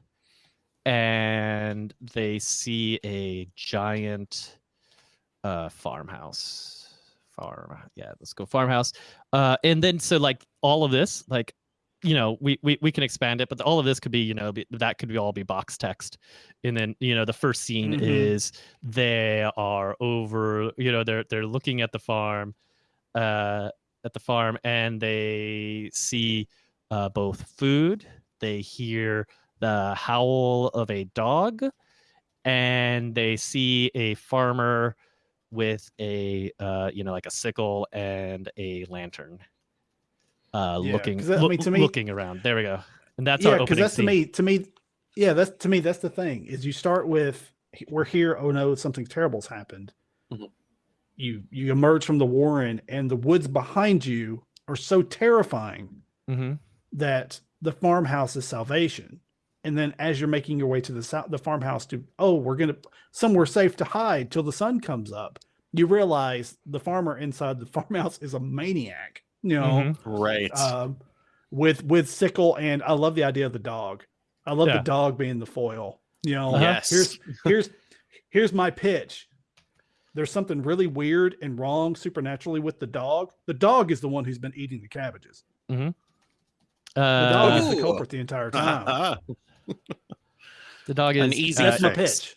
and they see a giant uh farmhouse. Farm yeah let's go farmhouse. Uh and then so like all of this like you know we we, we can expand it but all of this could be you know be, that could be all be box text. And then you know the first scene Mhm. is they are over you know they're they're looking at the farm uh at the farm and they see uh both food they hear the howl of a dog and they see a farmer with a uh you know like a sickle and a lantern uh Yeah, looking that- I mean, to me- looking around there we go and that's yeah, our because that's to me. To me, yeah, that's to me. That's the thing is you start with we're here. Oh no, something terrible's happened. Mhm. You you emerge from the warren, and the woods behind you are so terrifying Mhm. that the farmhouse is salvation. And then as you're making your way to the south, the farmhouse to oh, we're gonna somewhere safe to hide till the sun comes up. You realize the farmer inside the farmhouse is a maniac. You know, Mhm. Right. um, with with sickle and I love the idea of the dog. I love Yeah. the dog being the foil. You know, Uh-huh. Yes. here's here's here's my pitch. There's something really weird and wrong supernaturally with the dog. The dog is the one who's been eating the cabbages. The dog is uh, the culprit the entire time. Uh-huh. the dog is An easy uh, That's my pitch.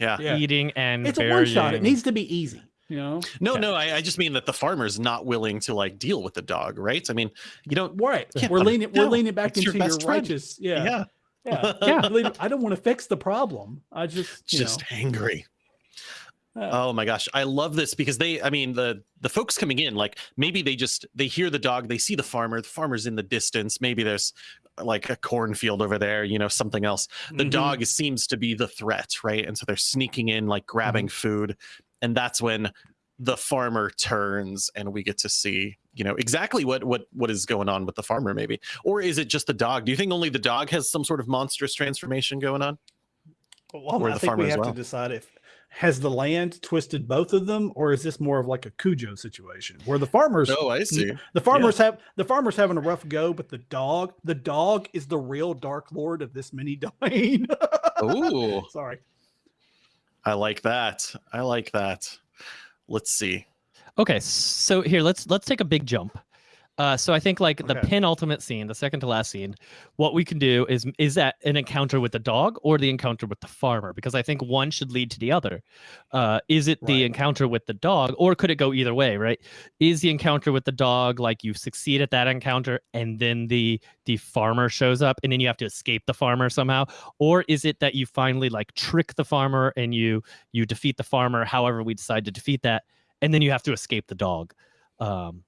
Yeah. Yeah. eating and It's a one shot. It needs to be easy. You know, No, Yeah. no, I, I just mean that the farmer's not willing to like deal with the dog, right? I mean, you don't. right? Yeah. We're leaning. We're No, leaning back it's your into your, best friend. righteous. Yeah, Yeah, yeah. Yeah. I don't want to fix the problem. I just, you just know, angry. Oh my gosh, I love this because they I mean the the folks coming in like maybe they just they hear the dog, they see the farmer, the farmer's in the distance, maybe there's like a cornfield over there, you know, something else. The Mhm. dog seems to be the threat, right? And so they're sneaking in like grabbing food and that's when the farmer turns and we get to see you know exactly what what what is going on with the farmer maybe or is it just the dog do you think only the dog has some sort of monstrous transformation going on Well, Or I the think farmer we have well. to decide if has the land twisted both of them, or is this more of like a Cujo situation where the farmers, oh i see the farmers have the farmers having a rough go, but the dog, the dog is the real Dark Lord of this mini domain. Ooh. Sorry. I like that. I like that. Let's see. Okay, so here let's let's take a big jump. Uh, so I think like the penultimate scene, the second to last scene, what we can do is is that an encounter with the dog or the encounter with the farmer? Because I think one should lead to the other. Uh, is it the encounter with the dog, or could it go either way? Right? Is the encounter with the dog like you succeed at that encounter and then the the farmer shows up and then you have to escape the farmer somehow, or is it that you finally like trick the farmer and you you defeat the farmer, however we decide to defeat that, and then you have to escape the dog? Um,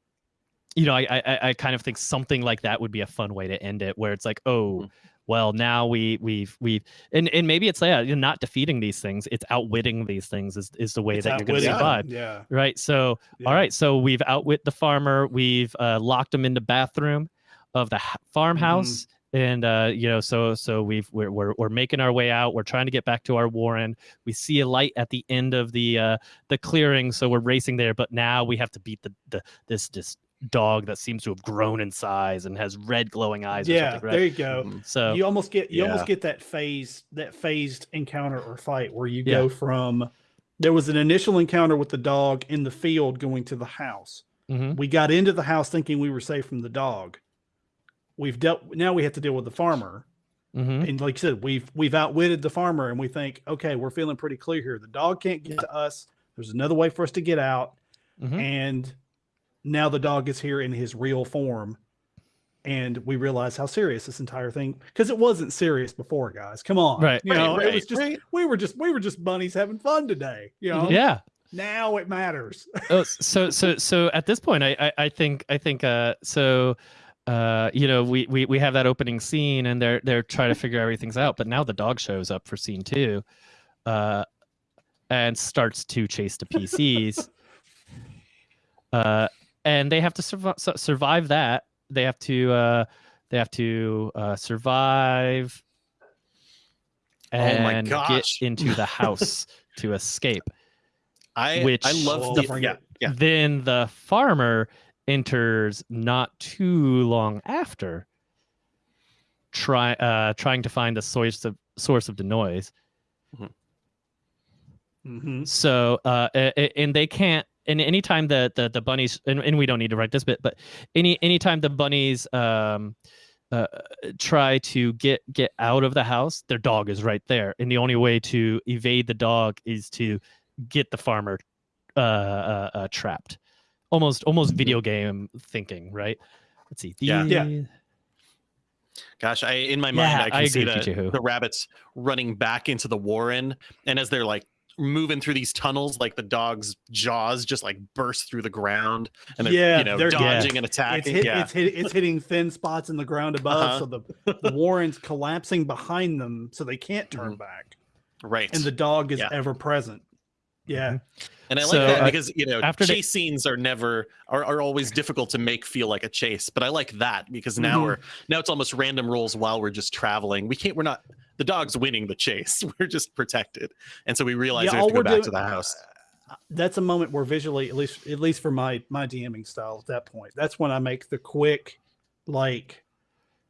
you know, I, I I kind of think something like that would be a fun way to end it, where it's like, oh, Mhm. well, now we we've we've and and maybe it's yeah, you're not defeating these things, it's outwitting these things is is the way It's that you're going to survive, Yeah. right? So yeah. all right, so we've outwit the farmer, we've uh, locked him in the bathroom of the h- farmhouse. And uh, you know, so so we've we're, we're we're making our way out. We're trying to get back to our warren. We see a light at the end of the uh, the clearing, so we're racing there. But now we have to beat the, the this this dog that seems to have grown in size and has red glowing eyes. or Yeah. something, There you go. Mhm. So you almost get you Yeah. almost get that phase that phased encounter or fight where you Yeah. go from there was an initial encounter with the dog in the field going to the house. mhm, We got into the house thinking we were safe from the dog. We've dealt now we have to deal with the farmer. mhm. And like you said, we've we've outwitted the farmer and we think, okay, we're feeling pretty clear here. The dog can't get to us. There's another way for us to get out. Mhm. And now the dog is here in his real form. And we realize how serious this entire thing because it wasn't serious before, guys. Come on. Right. You Right, know, it was just right. we were just we were just bunnies having fun today. You know, yeah. now it matters. oh, so so so at this point I, I i think i think uh so uh you know we, we we have that opening scene and they're they're trying to figure everything's out but now the dog shows up for scene two uh and starts to chase the pcs uh and they have to survive survive that they have to uh they have to uh survive Oh my and gosh. get into the house to escape I Which- I love Oh, the don't yeah yeah. then the farmer enters not too long after try uh trying to find the source of source of the noise Mhm. so uh a- a- and they can't and anytime the the, the bunnies and, and we don't need to write this bit but any anytime the bunnies um uh, try to get get out of the house their dog is right there. And the only way to evade the dog is to get the farmer uh, uh, uh trapped. Almost almost video game thinking right? Let's see. Yeah. Yeah. Gosh, I in my mind I I can see agree the, the rabbits running back into the warren, and as they're like moving through these tunnels, like the dog's jaws just like burst through the ground, and they're Yeah, you know they're- dodging and It's attacking. hit, yeah, it's hit, it's hitting thin spots in the ground above, Uh-huh. so the the Warren's collapsing behind them, so they can't turn Mhm. back, right. and the dog is Yeah. ever present. Yeah, And I like that uh, because you know after they- chase scenes are never are, are always difficult to make feel like a chase. But I like that because now Mhm. we're now it's almost random rolls while we're just traveling. We can't we're not the dog's winning the chase. We're just protected. And so we realize Yeah, we have to go back doing- to the house. that's a moment where visually, at least at least for my my DMing style at that point, that's when I make the quick, like,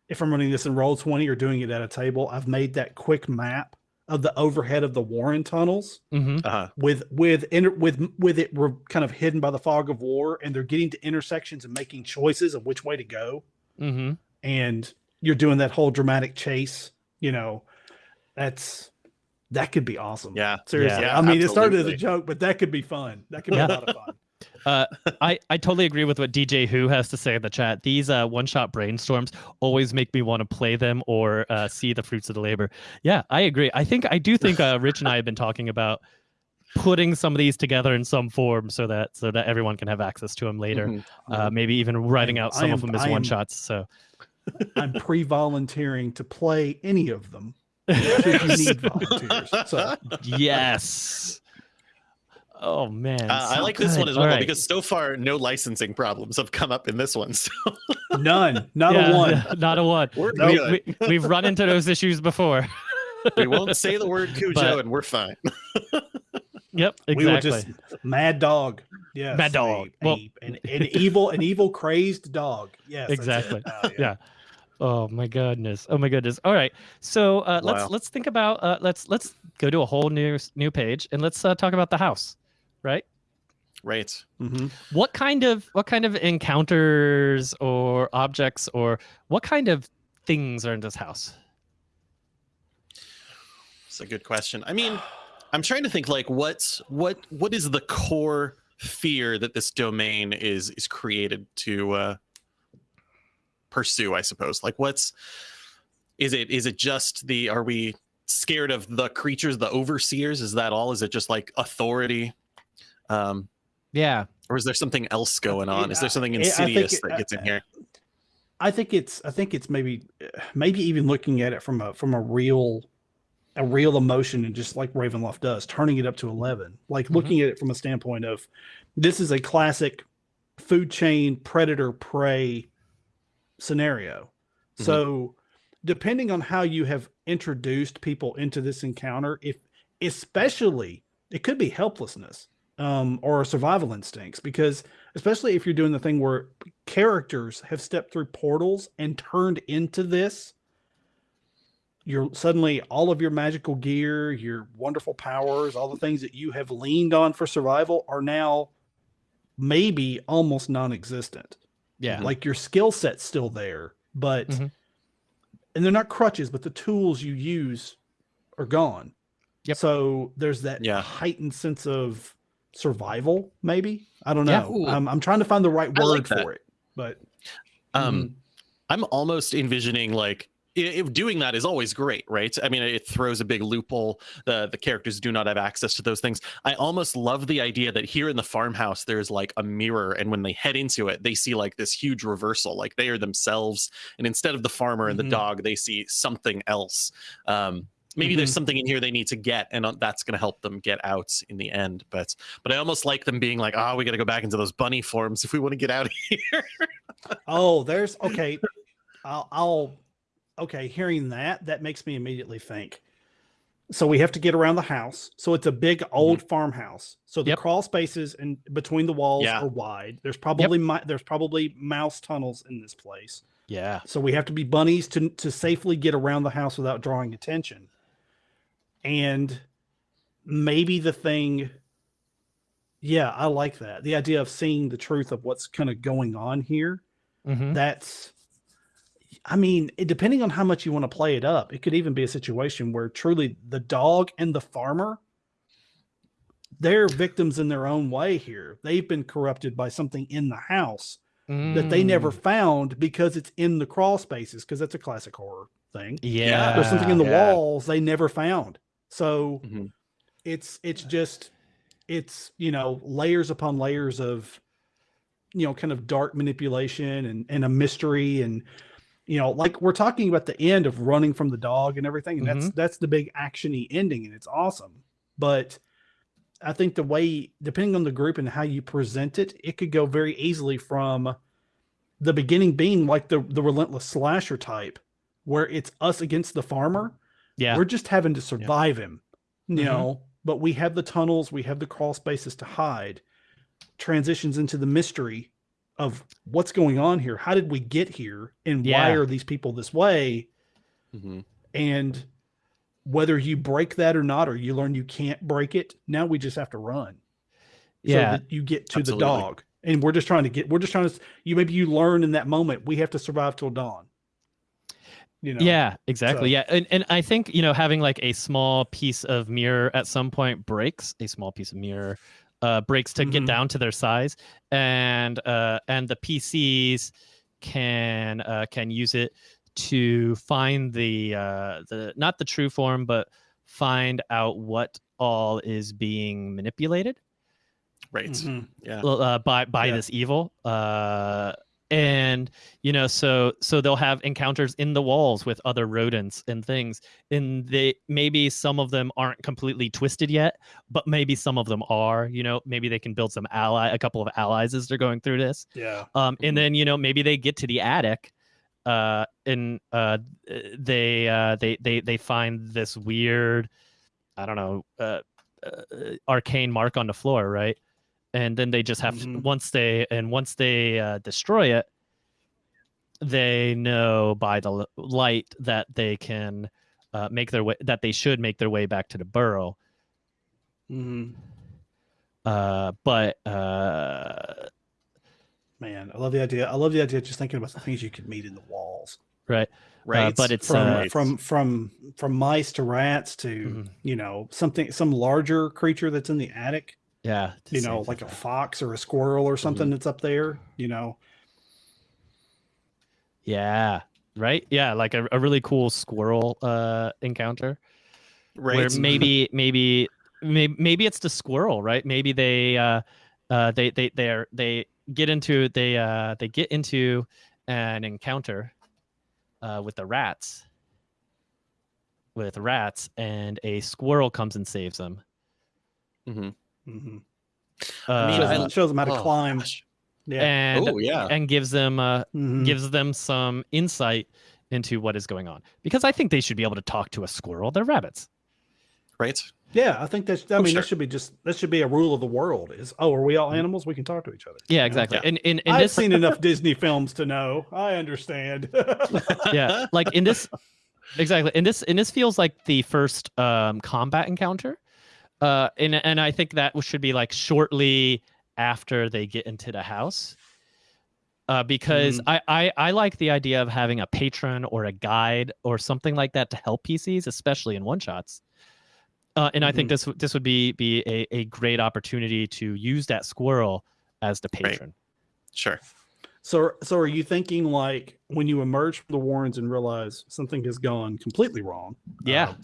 if I'm running this in roll twenty or doing it at a table, I've made that quick map of the overhead of the Warren tunnels mhm. Uh-huh. with with inter, with with it re- kind of hidden by the fog of war, and they're getting to intersections and making choices of which way to go, Mm-hmm. and you're doing that whole dramatic chase. You know, that's that could be awesome. Yeah. seriously. Yeah, I mean, it started as a joke, but that could be fun. That could Yeah. be a lot of fun. Uh, I, I totally agree with what DJ Who has to say in the chat. These uh, one shot brainstorms always make me want to play them or uh, see the fruits of the labor. Yeah, I agree. I think I do think uh, Rich and I have been talking about putting some of these together in some form so that so that everyone can have access to them later. Mhm. Uh, maybe even writing out some am- of them as am- one shots. So I'm pre-volunteering to play any of them. Should you need volunteers? So yes. Oh man, Uh, I so like this one as well right. because so far no licensing problems have come up in this one. So none, not Yeah, a one. not a one. we're Nope. good. We, have run into those issues before. We won't say the word Cujo But- and we're fine. Yep, exactly. We were just mad dog. Yes, Mad dog. a- Well- a- an, an evil, an evil crazed dog. Yes. Exactly. Uh, yeah. Oh my goodness. Oh my goodness. All right. So uh, let's let's think about uh, let's let's go to a whole new new page and let's uh, talk about the house, right? Right. Mhm. What kind of what kind of encounters or objects or what kind of things are in this house? It's a good question. I mean, I'm trying to think like what's what what is the core fear that this domain is is created to uh pursue, I suppose. Like what's is it is it just the are we scared of the creatures, the overseers? Is that all? Is it just like authority? Um Yeah. or is there something else going on? Is there something I- I think insidious it- that gets in here? I think it's I think it's maybe maybe even looking at it from a from a real a real emotion and just like Ravenloft does, turning it up to 11. Like Mhm. looking at it from a standpoint of this is a classic food chain predator prey scenario. Mhm. So depending on how you have introduced people into this encounter, if especially it could be helplessness um, or survival instincts, because especially if you're doing the thing where characters have stepped through portals and turned into this you're suddenly all of your magical gear your wonderful powers all the things that you have leaned on for survival are now maybe almost non-existent Yeah. like your skill set's still there but Mhm. and they're not crutches but the tools you use are gone Yep. so there's that Yeah. heightened sense of survival maybe i don't Yeah. know I'm, I'm trying to find the right I like word for it but Um mhm. I'm almost envisioning like if doing that is always great, right? I mean, it throws a big loophole. The the characters do not have access to those things. I almost love the idea that here in the farmhouse there's like a mirror, and when they head into it, they see like this huge reversal. Like they are themselves, and instead of the farmer and the dog, they see something else. Um, maybe there's Mhm. something in here they need to get, and uh, that's going to help them get out in the end. But but I almost like them being like, oh, we got to go back into those bunny forms if we want to get out of here. Oh, there's okay. I'll, I'll okay. Hearing that, that makes me immediately think. So we have to get around the house. So it's a big old farmhouse. So the Yep. crawl spaces and between the walls Yeah. are wide. There's probably mi- there's probably mouse tunnels in this place. Yeah. So we have to be bunnies to to safely get around the house without drawing attention. And maybe the thing yeah, I like that. The idea of seeing the truth of what's kind of going on here hmm that's i mean depending on how much you want to play it up it could even be a situation where truly the dog and the farmer they're victims in their own way here they've been corrupted by something in the house that they never Mm. found because it's in the crawl spaces because that's a classic horror thing Yeah. there's something in the yeah. walls they never found so Mhm. it's it's just it's you know layers upon layers of you know kind of dark manipulation and and a mystery and you know like we're talking about the end of running from the dog and everything and that's that's the big actiony ending and it's awesome but i think the way depending on the group and how you present it it could go very easily from the beginning being like the the relentless slasher type where it's us against the farmer Yeah. we're just having to survive him you Mhm. know but we have the tunnels we have the crawl spaces to hide transitions into the mystery of what's going on here how did we get here and why are these people this way Mhm. and whether you break that or not or you learn you can't break it now we just have to run Yeah. so that you get to Absolutely. the dog and we're just trying to get we're just trying to you maybe you learn in that moment we have to survive till dawn you know Yeah, exactly. So- Yeah. And and I think, you know, having like a small piece of mirror at some point breaks, a small piece of mirror uh breaks to get Mhm. down to their size and uh and the PCs can uh can use it to find the uh the not the true form but find out what all is being manipulated Right. Mhm. Yeah. uh, by by Yeah. this evil uh and you know so so they'll have encounters in the walls with other rodents and things and they maybe some of them aren't completely twisted yet but maybe some of them are you know maybe they can build some ally a couple of allies as they're going through this. Yeah. um and then you know maybe they get to the attic uh and uh they uh they they they find this weird i don't know uh, uh arcane mark on the floor right and then they just have to Mhm. once they and once they uh, destroy it they know by the l- light that they can uh, make their way that they should make their way back to the burrow hmm uh but uh Man, I love the idea. I love the idea. Just thinking about the things you could meet in the walls. right Right. but it's, from uh, from from from mice to rats to Mhm. you know something some larger creature that's in the attic. Yeah You know, same like a fox or a squirrel or something that's up there. You know. Yeah. Right. Yeah. Like a, a really cool squirrel uh encounter right. where maybe maybe maybe maybe it's the squirrel, right? Maybe they uh uh they they they're they get into they uh they get into an encounter uh with the rats with rats and a squirrel comes and saves them. Mhm. hmm Uh, shows, them, shows them how to Oh, climb. gosh. Yeah. and Oh yeah. and gives them uh Mhm. gives them some insight into what is going on because I think they should be able to talk to a squirrel. They're rabbits. Right. Yeah, I think that's. I Oh, mean, sure. that should be just. That should be a rule of the world. Is oh, are we all animals? We can talk to each other. Yeah, exactly. Yeah. And in, in I've this, seen enough Disney films to know. I understand. yeah, like in this, exactly. In this, in this feels like the first um, combat encounter, uh, and and I think that should be like shortly after they get into the house. Uh, because I, I I like the idea of having a patron or a guide or something like that to help PCs, especially in one shots. Uh, and I think this w- this would be be a, a great opportunity to use that squirrel as the Right. patron. Sure. so, so are you thinking like when you emerge from the Warrens and realize something has gone completely wrong? Yeah. um,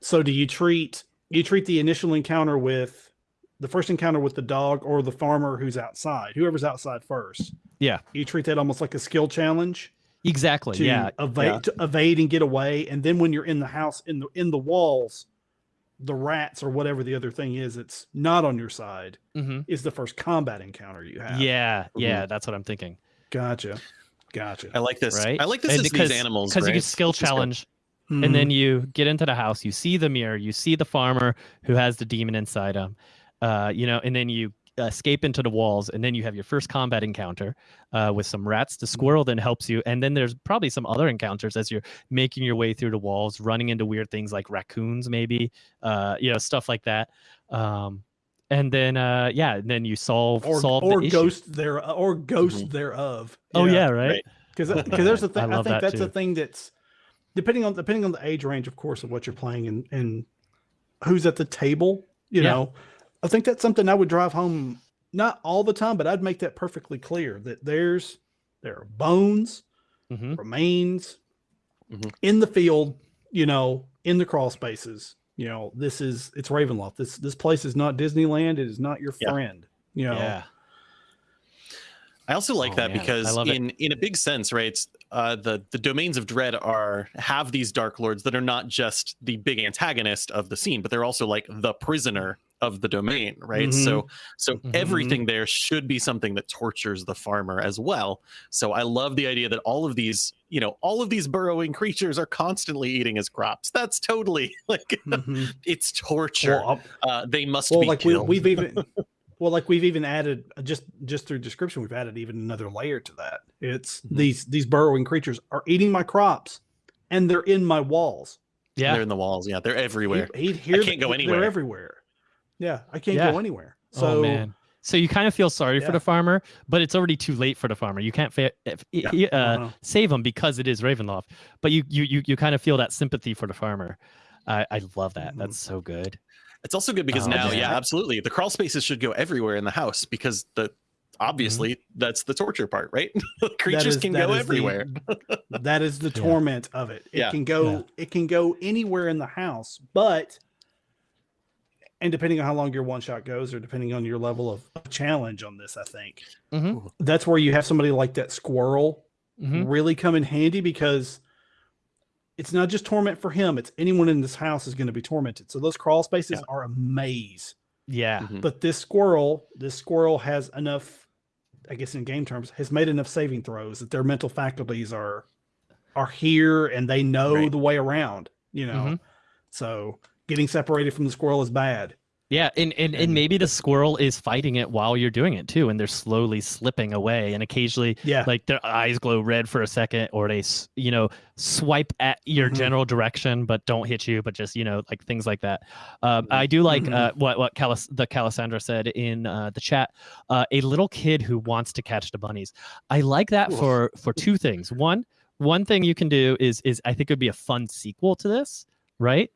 so do you treat you treat the initial encounter with the first encounter with the dog or the farmer who's outside, whoever's outside first? Yeah. You treat that almost like a skill challenge Exactly. to yeah. evade Yeah. to evade and get away, and then when you're in the house in the in the walls, the rats or whatever the other thing is, it's not on your side. hmm Is the first combat encounter you have? Yeah. Yeah. That's what I'm thinking. Gotcha. Gotcha. I like this. Right? I like this And because- these animals. because you right? get skill This is good. challenge Mm-hmm. and then you get into the house you see the mirror you see the farmer who has the demon inside him uh, you know and then you escape into the walls and then you have your first combat encounter uh, with some rats the squirrel then helps you and then there's probably some other encounters as you're making your way through the walls running into weird things like raccoons maybe uh, you know stuff like that um, and then uh, yeah and then you solve or solve or the issue. ghost there or ghost Mhm. thereof. oh yeah right, Right. because because there's a thing. I, love think that that's too. a thing that's depending on depending on the age range, of course, of what you're playing and and who's at the table. You Yeah. know, I think that's something I would drive home not all the time, but I'd make that perfectly clear that there's there are bones, Mhm. remains Mhm. in the field. You know, in the crawl spaces. You know, this is it's Ravenloft. This this place is not Disneyland. It is not your Yeah. friend. You know, yeah I also like Oh, that man, because love it. in in a big sense, right? Uh, the the domains of dread are have these dark lords that are not just the big antagonist of the scene, but they're also like the prisoner of the domain, right? So so Mhm. everything there should be something that tortures the farmer as well. So I love the idea that all of these, you know, all of these burrowing creatures are constantly eating his crops. That's totally like Mhm. it's torture. Well, uh, they must well be like we, killed. we've even well like we've even added uh, just just through description we've added even another layer to that it's Mhm. these these burrowing creatures are eating my crops and they're in my walls yeah They're in the walls. Yeah, they're everywhere. He'd, he'd hear can't th- go anywhere. they're everywhere yeah i can't Yeah. go anywhere so oh man so you kind of feel sorry for the farmer but it's already too late for the farmer you can't fa- if, Yeah. uh, Uh-huh. save him because it is ravenloft but you you you, you kind of feel that sympathy for the farmer i i love that Mhm. that's so good It's also good because Oh, now, man. yeah, absolutely. The crawl spaces should go everywhere in the house because the obviously that's the torture part, right? Creatures is- can go is the- everywhere. that is the Yeah. torment of it it Yeah. can go Yeah. it can go anywhere in the house but and depending on how long your one shot goes, or depending on your level of of challenge on this, I think Mhm. that's where you have somebody like that squirrel Mhm. really come in handy because it's not just torment for him; it's anyone in this house is going to be tormented. So those crawl spaces Yeah. are a maze. Yeah. Mhm. But this squirrel, this squirrel has enough, I guess in game terms, has made enough saving throws that their mental faculties are are here and they know Right. the way around. You know, Mhm. so getting separated from the squirrel is bad. Yeah, and, and, and maybe the squirrel is fighting it while you're doing it too, and they're slowly slipping away, and occasionally Yeah, like their eyes glow red for a second, or they you know swipe at your Mhm. general direction but don't hit you, but just you know like things like that. Um, I do like Mhm. uh, what what Calis- the Calisandra said in uh, the chat. Uh, a little kid who wants to catch the bunnies. I like that Oof. for for two things. One one thing you can do is is I think it would be a fun sequel to this, right?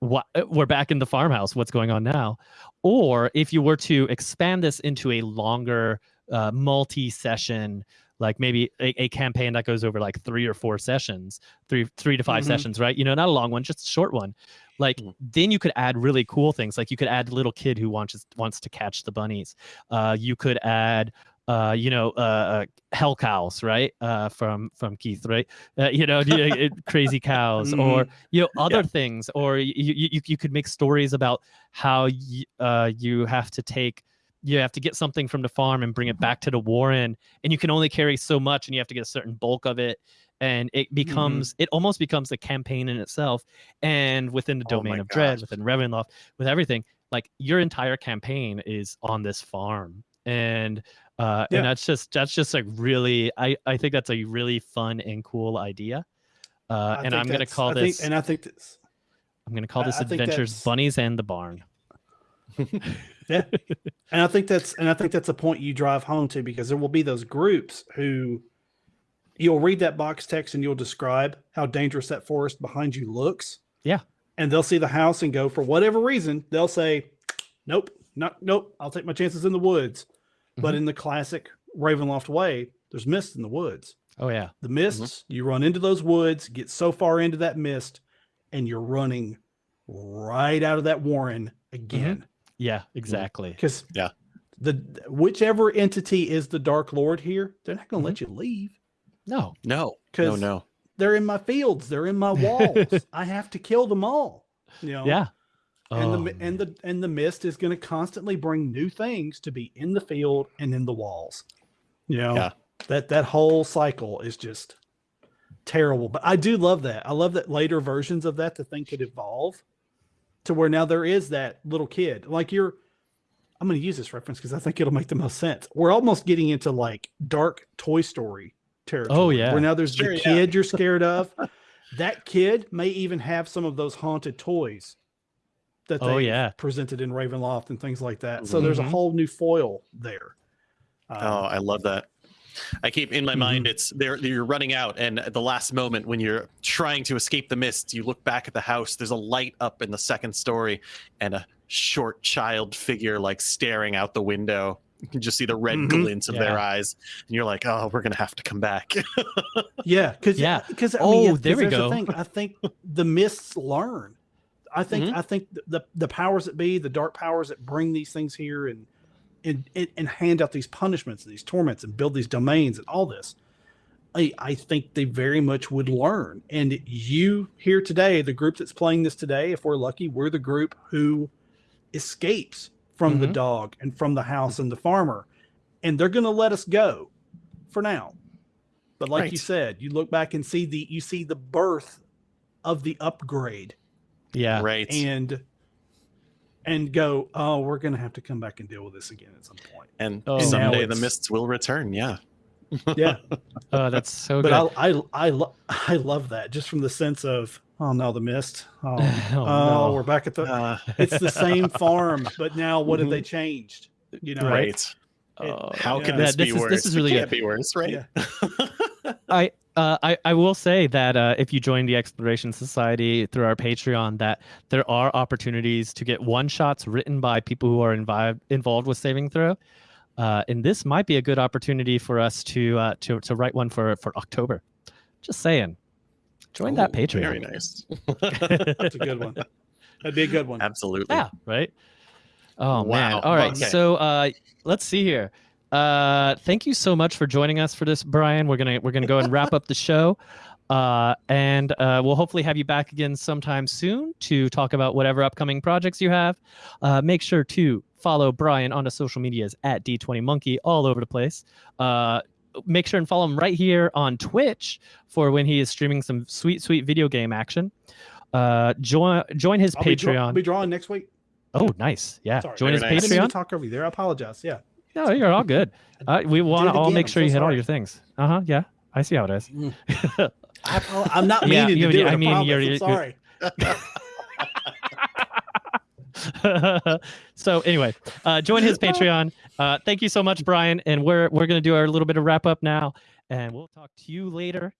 What we're back in the farmhouse. What's going on now? Or if you were to expand this into a longer uh, multi-session like maybe a, a campaign that goes over like three or four sessions three three to 5 Mhm. sessions right you know not a long one just a short one like Mhm. then you could add really cool things like you could add little kid who wants wants to catch the bunnies uh you could add uh you know uh, uh hell cows right? Uh from from keith right? Uh, you know crazy cows or you know other things or you, you you could make stories about how you, uh you have to take you have to get something from the farm and bring it back to the warren and you can only carry so much and you have to get a certain bulk of it and it becomes it almost becomes a campaign in itself and within the Oh domain my of dread within Ravenloft with everything like your entire campaign is on this farm and uh Yeah. and that's just that's just like really i i think that's a really fun and cool idea uh I and i'm gonna call I think- this and I think this, i'm gonna call this I think adventures bunnies and the barn yeah, and I think that's and I think that's a point you drive home to because there will be those groups who you'll read that box text and you'll describe how dangerous that forest behind you looks. Yeah. and they'll see the house and go for whatever reason they'll say, "Nope, not nope. I'll take my chances in the woods." But Mhm. in the classic Ravenloft way, there's mist in the woods. oh yeah The mists, mm-hmm. you run into those woods, get so far into that mist, and you're running right out of that warren mm-hmm. again. yeah exactly Because Yeah. the whichever entity is the Dark Lord here, they're not going to let mm-hmm. you leave no No, no, 'Cause- no. they're in my fields, they're in my walls. I have to kill them all. You know, yeah And the Oh, mi- and the and the mist is going to constantly bring new things to be in the field and in the walls. You know, Yeah. that that whole cycle is just terrible. But I do love that. I love that later versions of that the thing could evolve to where now there is that little kid. Like you're I'm going to use this reference because I think it'll make the most sense. We're almost getting into like dark Toy Story territory. Oh, yeah. Where now there's Sure, the yeah. kid you're scared of. that kid may even have some of those haunted toys that they Oh, yeah. presented in Ravenloft and things like that. So there's a Mhm. whole new foil there. Um, Oh, I love that. I keep in my Mm-hmm. mind it's there you're running out and at the last moment when you're trying to escape the mist, you look back at the house, there's a light up in the second story and a short child figure like staring out the window. You can just see the red Mhm. glints of their eyes. And you're like, "Oh, we're going to have to come back." Yeah, because Yeah. because I Oh, mean, yeah, there 'cause we there's the go. thing. I think the mists learn. I think Mhm. I think the, the the powers that be, the dark powers that bring these things here and and and, and hand out these punishments and these torments and build these domains and all this. I, I think they very much would learn. And you here today, the group that's playing this today, if we're lucky, we're the group who escapes from the Mhm. dog and from the house and the farmer. And they're going to let us go for now. But like you said, you look back and see the you see the birth of the upgrade yeah right. and and go, oh, we're going to have to come back and deal with this again at some point. and Oh. someday the mists will return. Yeah. Yeah, oh that's so but good I I I, lo- I love that just from the sense of oh no the mist oh, Oh, oh, no. we're back at the Uh, it's the same farm but now what have Mhm. they changed you know right. It- Oh, How can Yeah. this Yeah, be is- worse? this is really it good. can't be worse, right? Yeah. I uh, I I will say that uh, if you join the Exploration Society through our Patreon, that there are opportunities to get one shots written by people who are invi- involved with Saving Throw, uh, and this might be a good opportunity for us to uh, to to write one for for October. Just saying, join that Patreon. Very nice. that's a good one that'd be a good one Absolutely. Yeah, right. Oh man. Wow. All right. Okay. So uh let's see here. Uh thank you so much for joining us for this, Brian. We're gonna we're gonna go and wrap up the show. Uh and uh we'll hopefully have you back again sometime soon to talk about whatever upcoming projects you have. Uh make sure to follow Brian on the social medias at D20Monkey all over the place. Uh make sure and follow him right here on Twitch for when he is streaming some sweet, sweet video game action. Uh join join his I'll be, draw- Patreon. I'll be drawing next week. Oh, nice. Yeah. Sorry. Join his Very nice. I didn't Patreon. to talk over you there. I apologize. Yeah. No, you're all good. Uh, we want to all again. make I'm sure so you hit all your things. Uh huh. Yeah. I see how it is. I, apo- I'm not Yeah, meaning you- to do I it. I mean, promise. you're- you're- sorry. so anyway, uh, join his Patreon. Uh, thank you so much, Brian. And we're we're gonna do our little bit of wrap up now, and we'll talk to you later.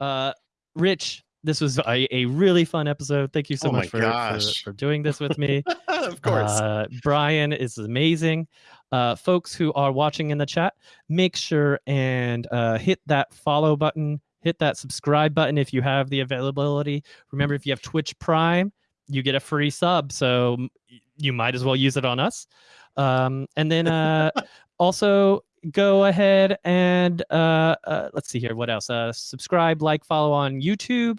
Uh, Rich, this was a, a really fun episode. Thank you so Oh much for, for for doing this with me. of course. Uh, Brian is amazing. Uh, folks who are watching in the chat, make sure and uh, hit that follow button, hit that subscribe button if you have the availability. Remember, if you have Twitch Prime, you get a free sub, so you might as well use it on us. Um, and then uh, also go ahead and uh, uh, let's see here. What else? Uh, subscribe, like, follow on YouTube,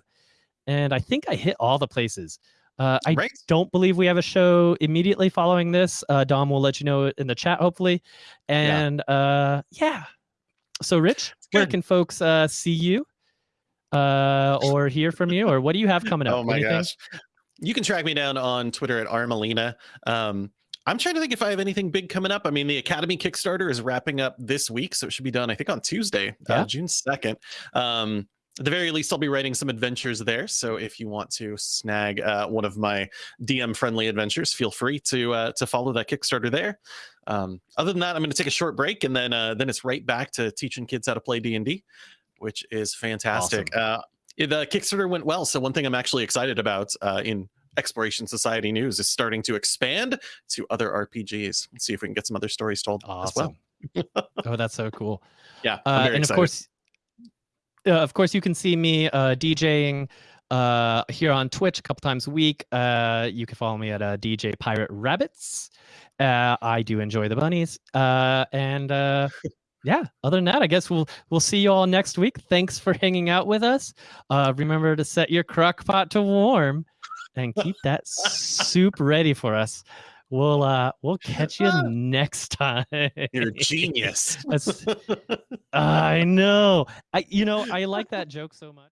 and I think I hit all the places. Uh, I right. don't believe we have a show immediately following this. Uh, Dom will let you know in the chat, hopefully. And uh, yeah. So, Rich, where can folks uh, see you uh, or hear from you? Or what do you have coming up? Oh my Anything? gosh. You can track me down on Twitter at Armalina. Um, I'm trying to think if I have anything big coming up. I mean, the Academy Kickstarter is wrapping up this week, so it should be done, I think, on Tuesday, Yeah. uh, June 2nd. Um, at the very least, I'll be writing some adventures there. So if you want to snag uh, one of my DM friendly adventures, feel free to uh, to follow that Kickstarter there. Um, other than that, I'm going to take a short break, and then uh, then it's right back to teaching kids how to play D and D, which is fantastic. Uh, the Kickstarter went well. So one thing I'm actually excited about uh, in Exploration Society news is starting to expand to other RPGs. Let's see if we can get some other stories told as well. Oh, that's so cool. Yeah, Uh, and excited. of course, uh, of course, you can see me uh, DJing uh, here on Twitch a couple times a week. Uh, you can follow me at uh, DJ Pirate Rabbits. Uh, I do enjoy the bunnies, uh, and uh, yeah. Other than that, I guess we'll we'll see you all next week. Thanks for hanging out with us. Uh, remember to set your crock pot to warm, and keep that soup ready for us. We'll uh, we'll catch you next time. You're a genius. That's- I know. I you know I like that joke so much.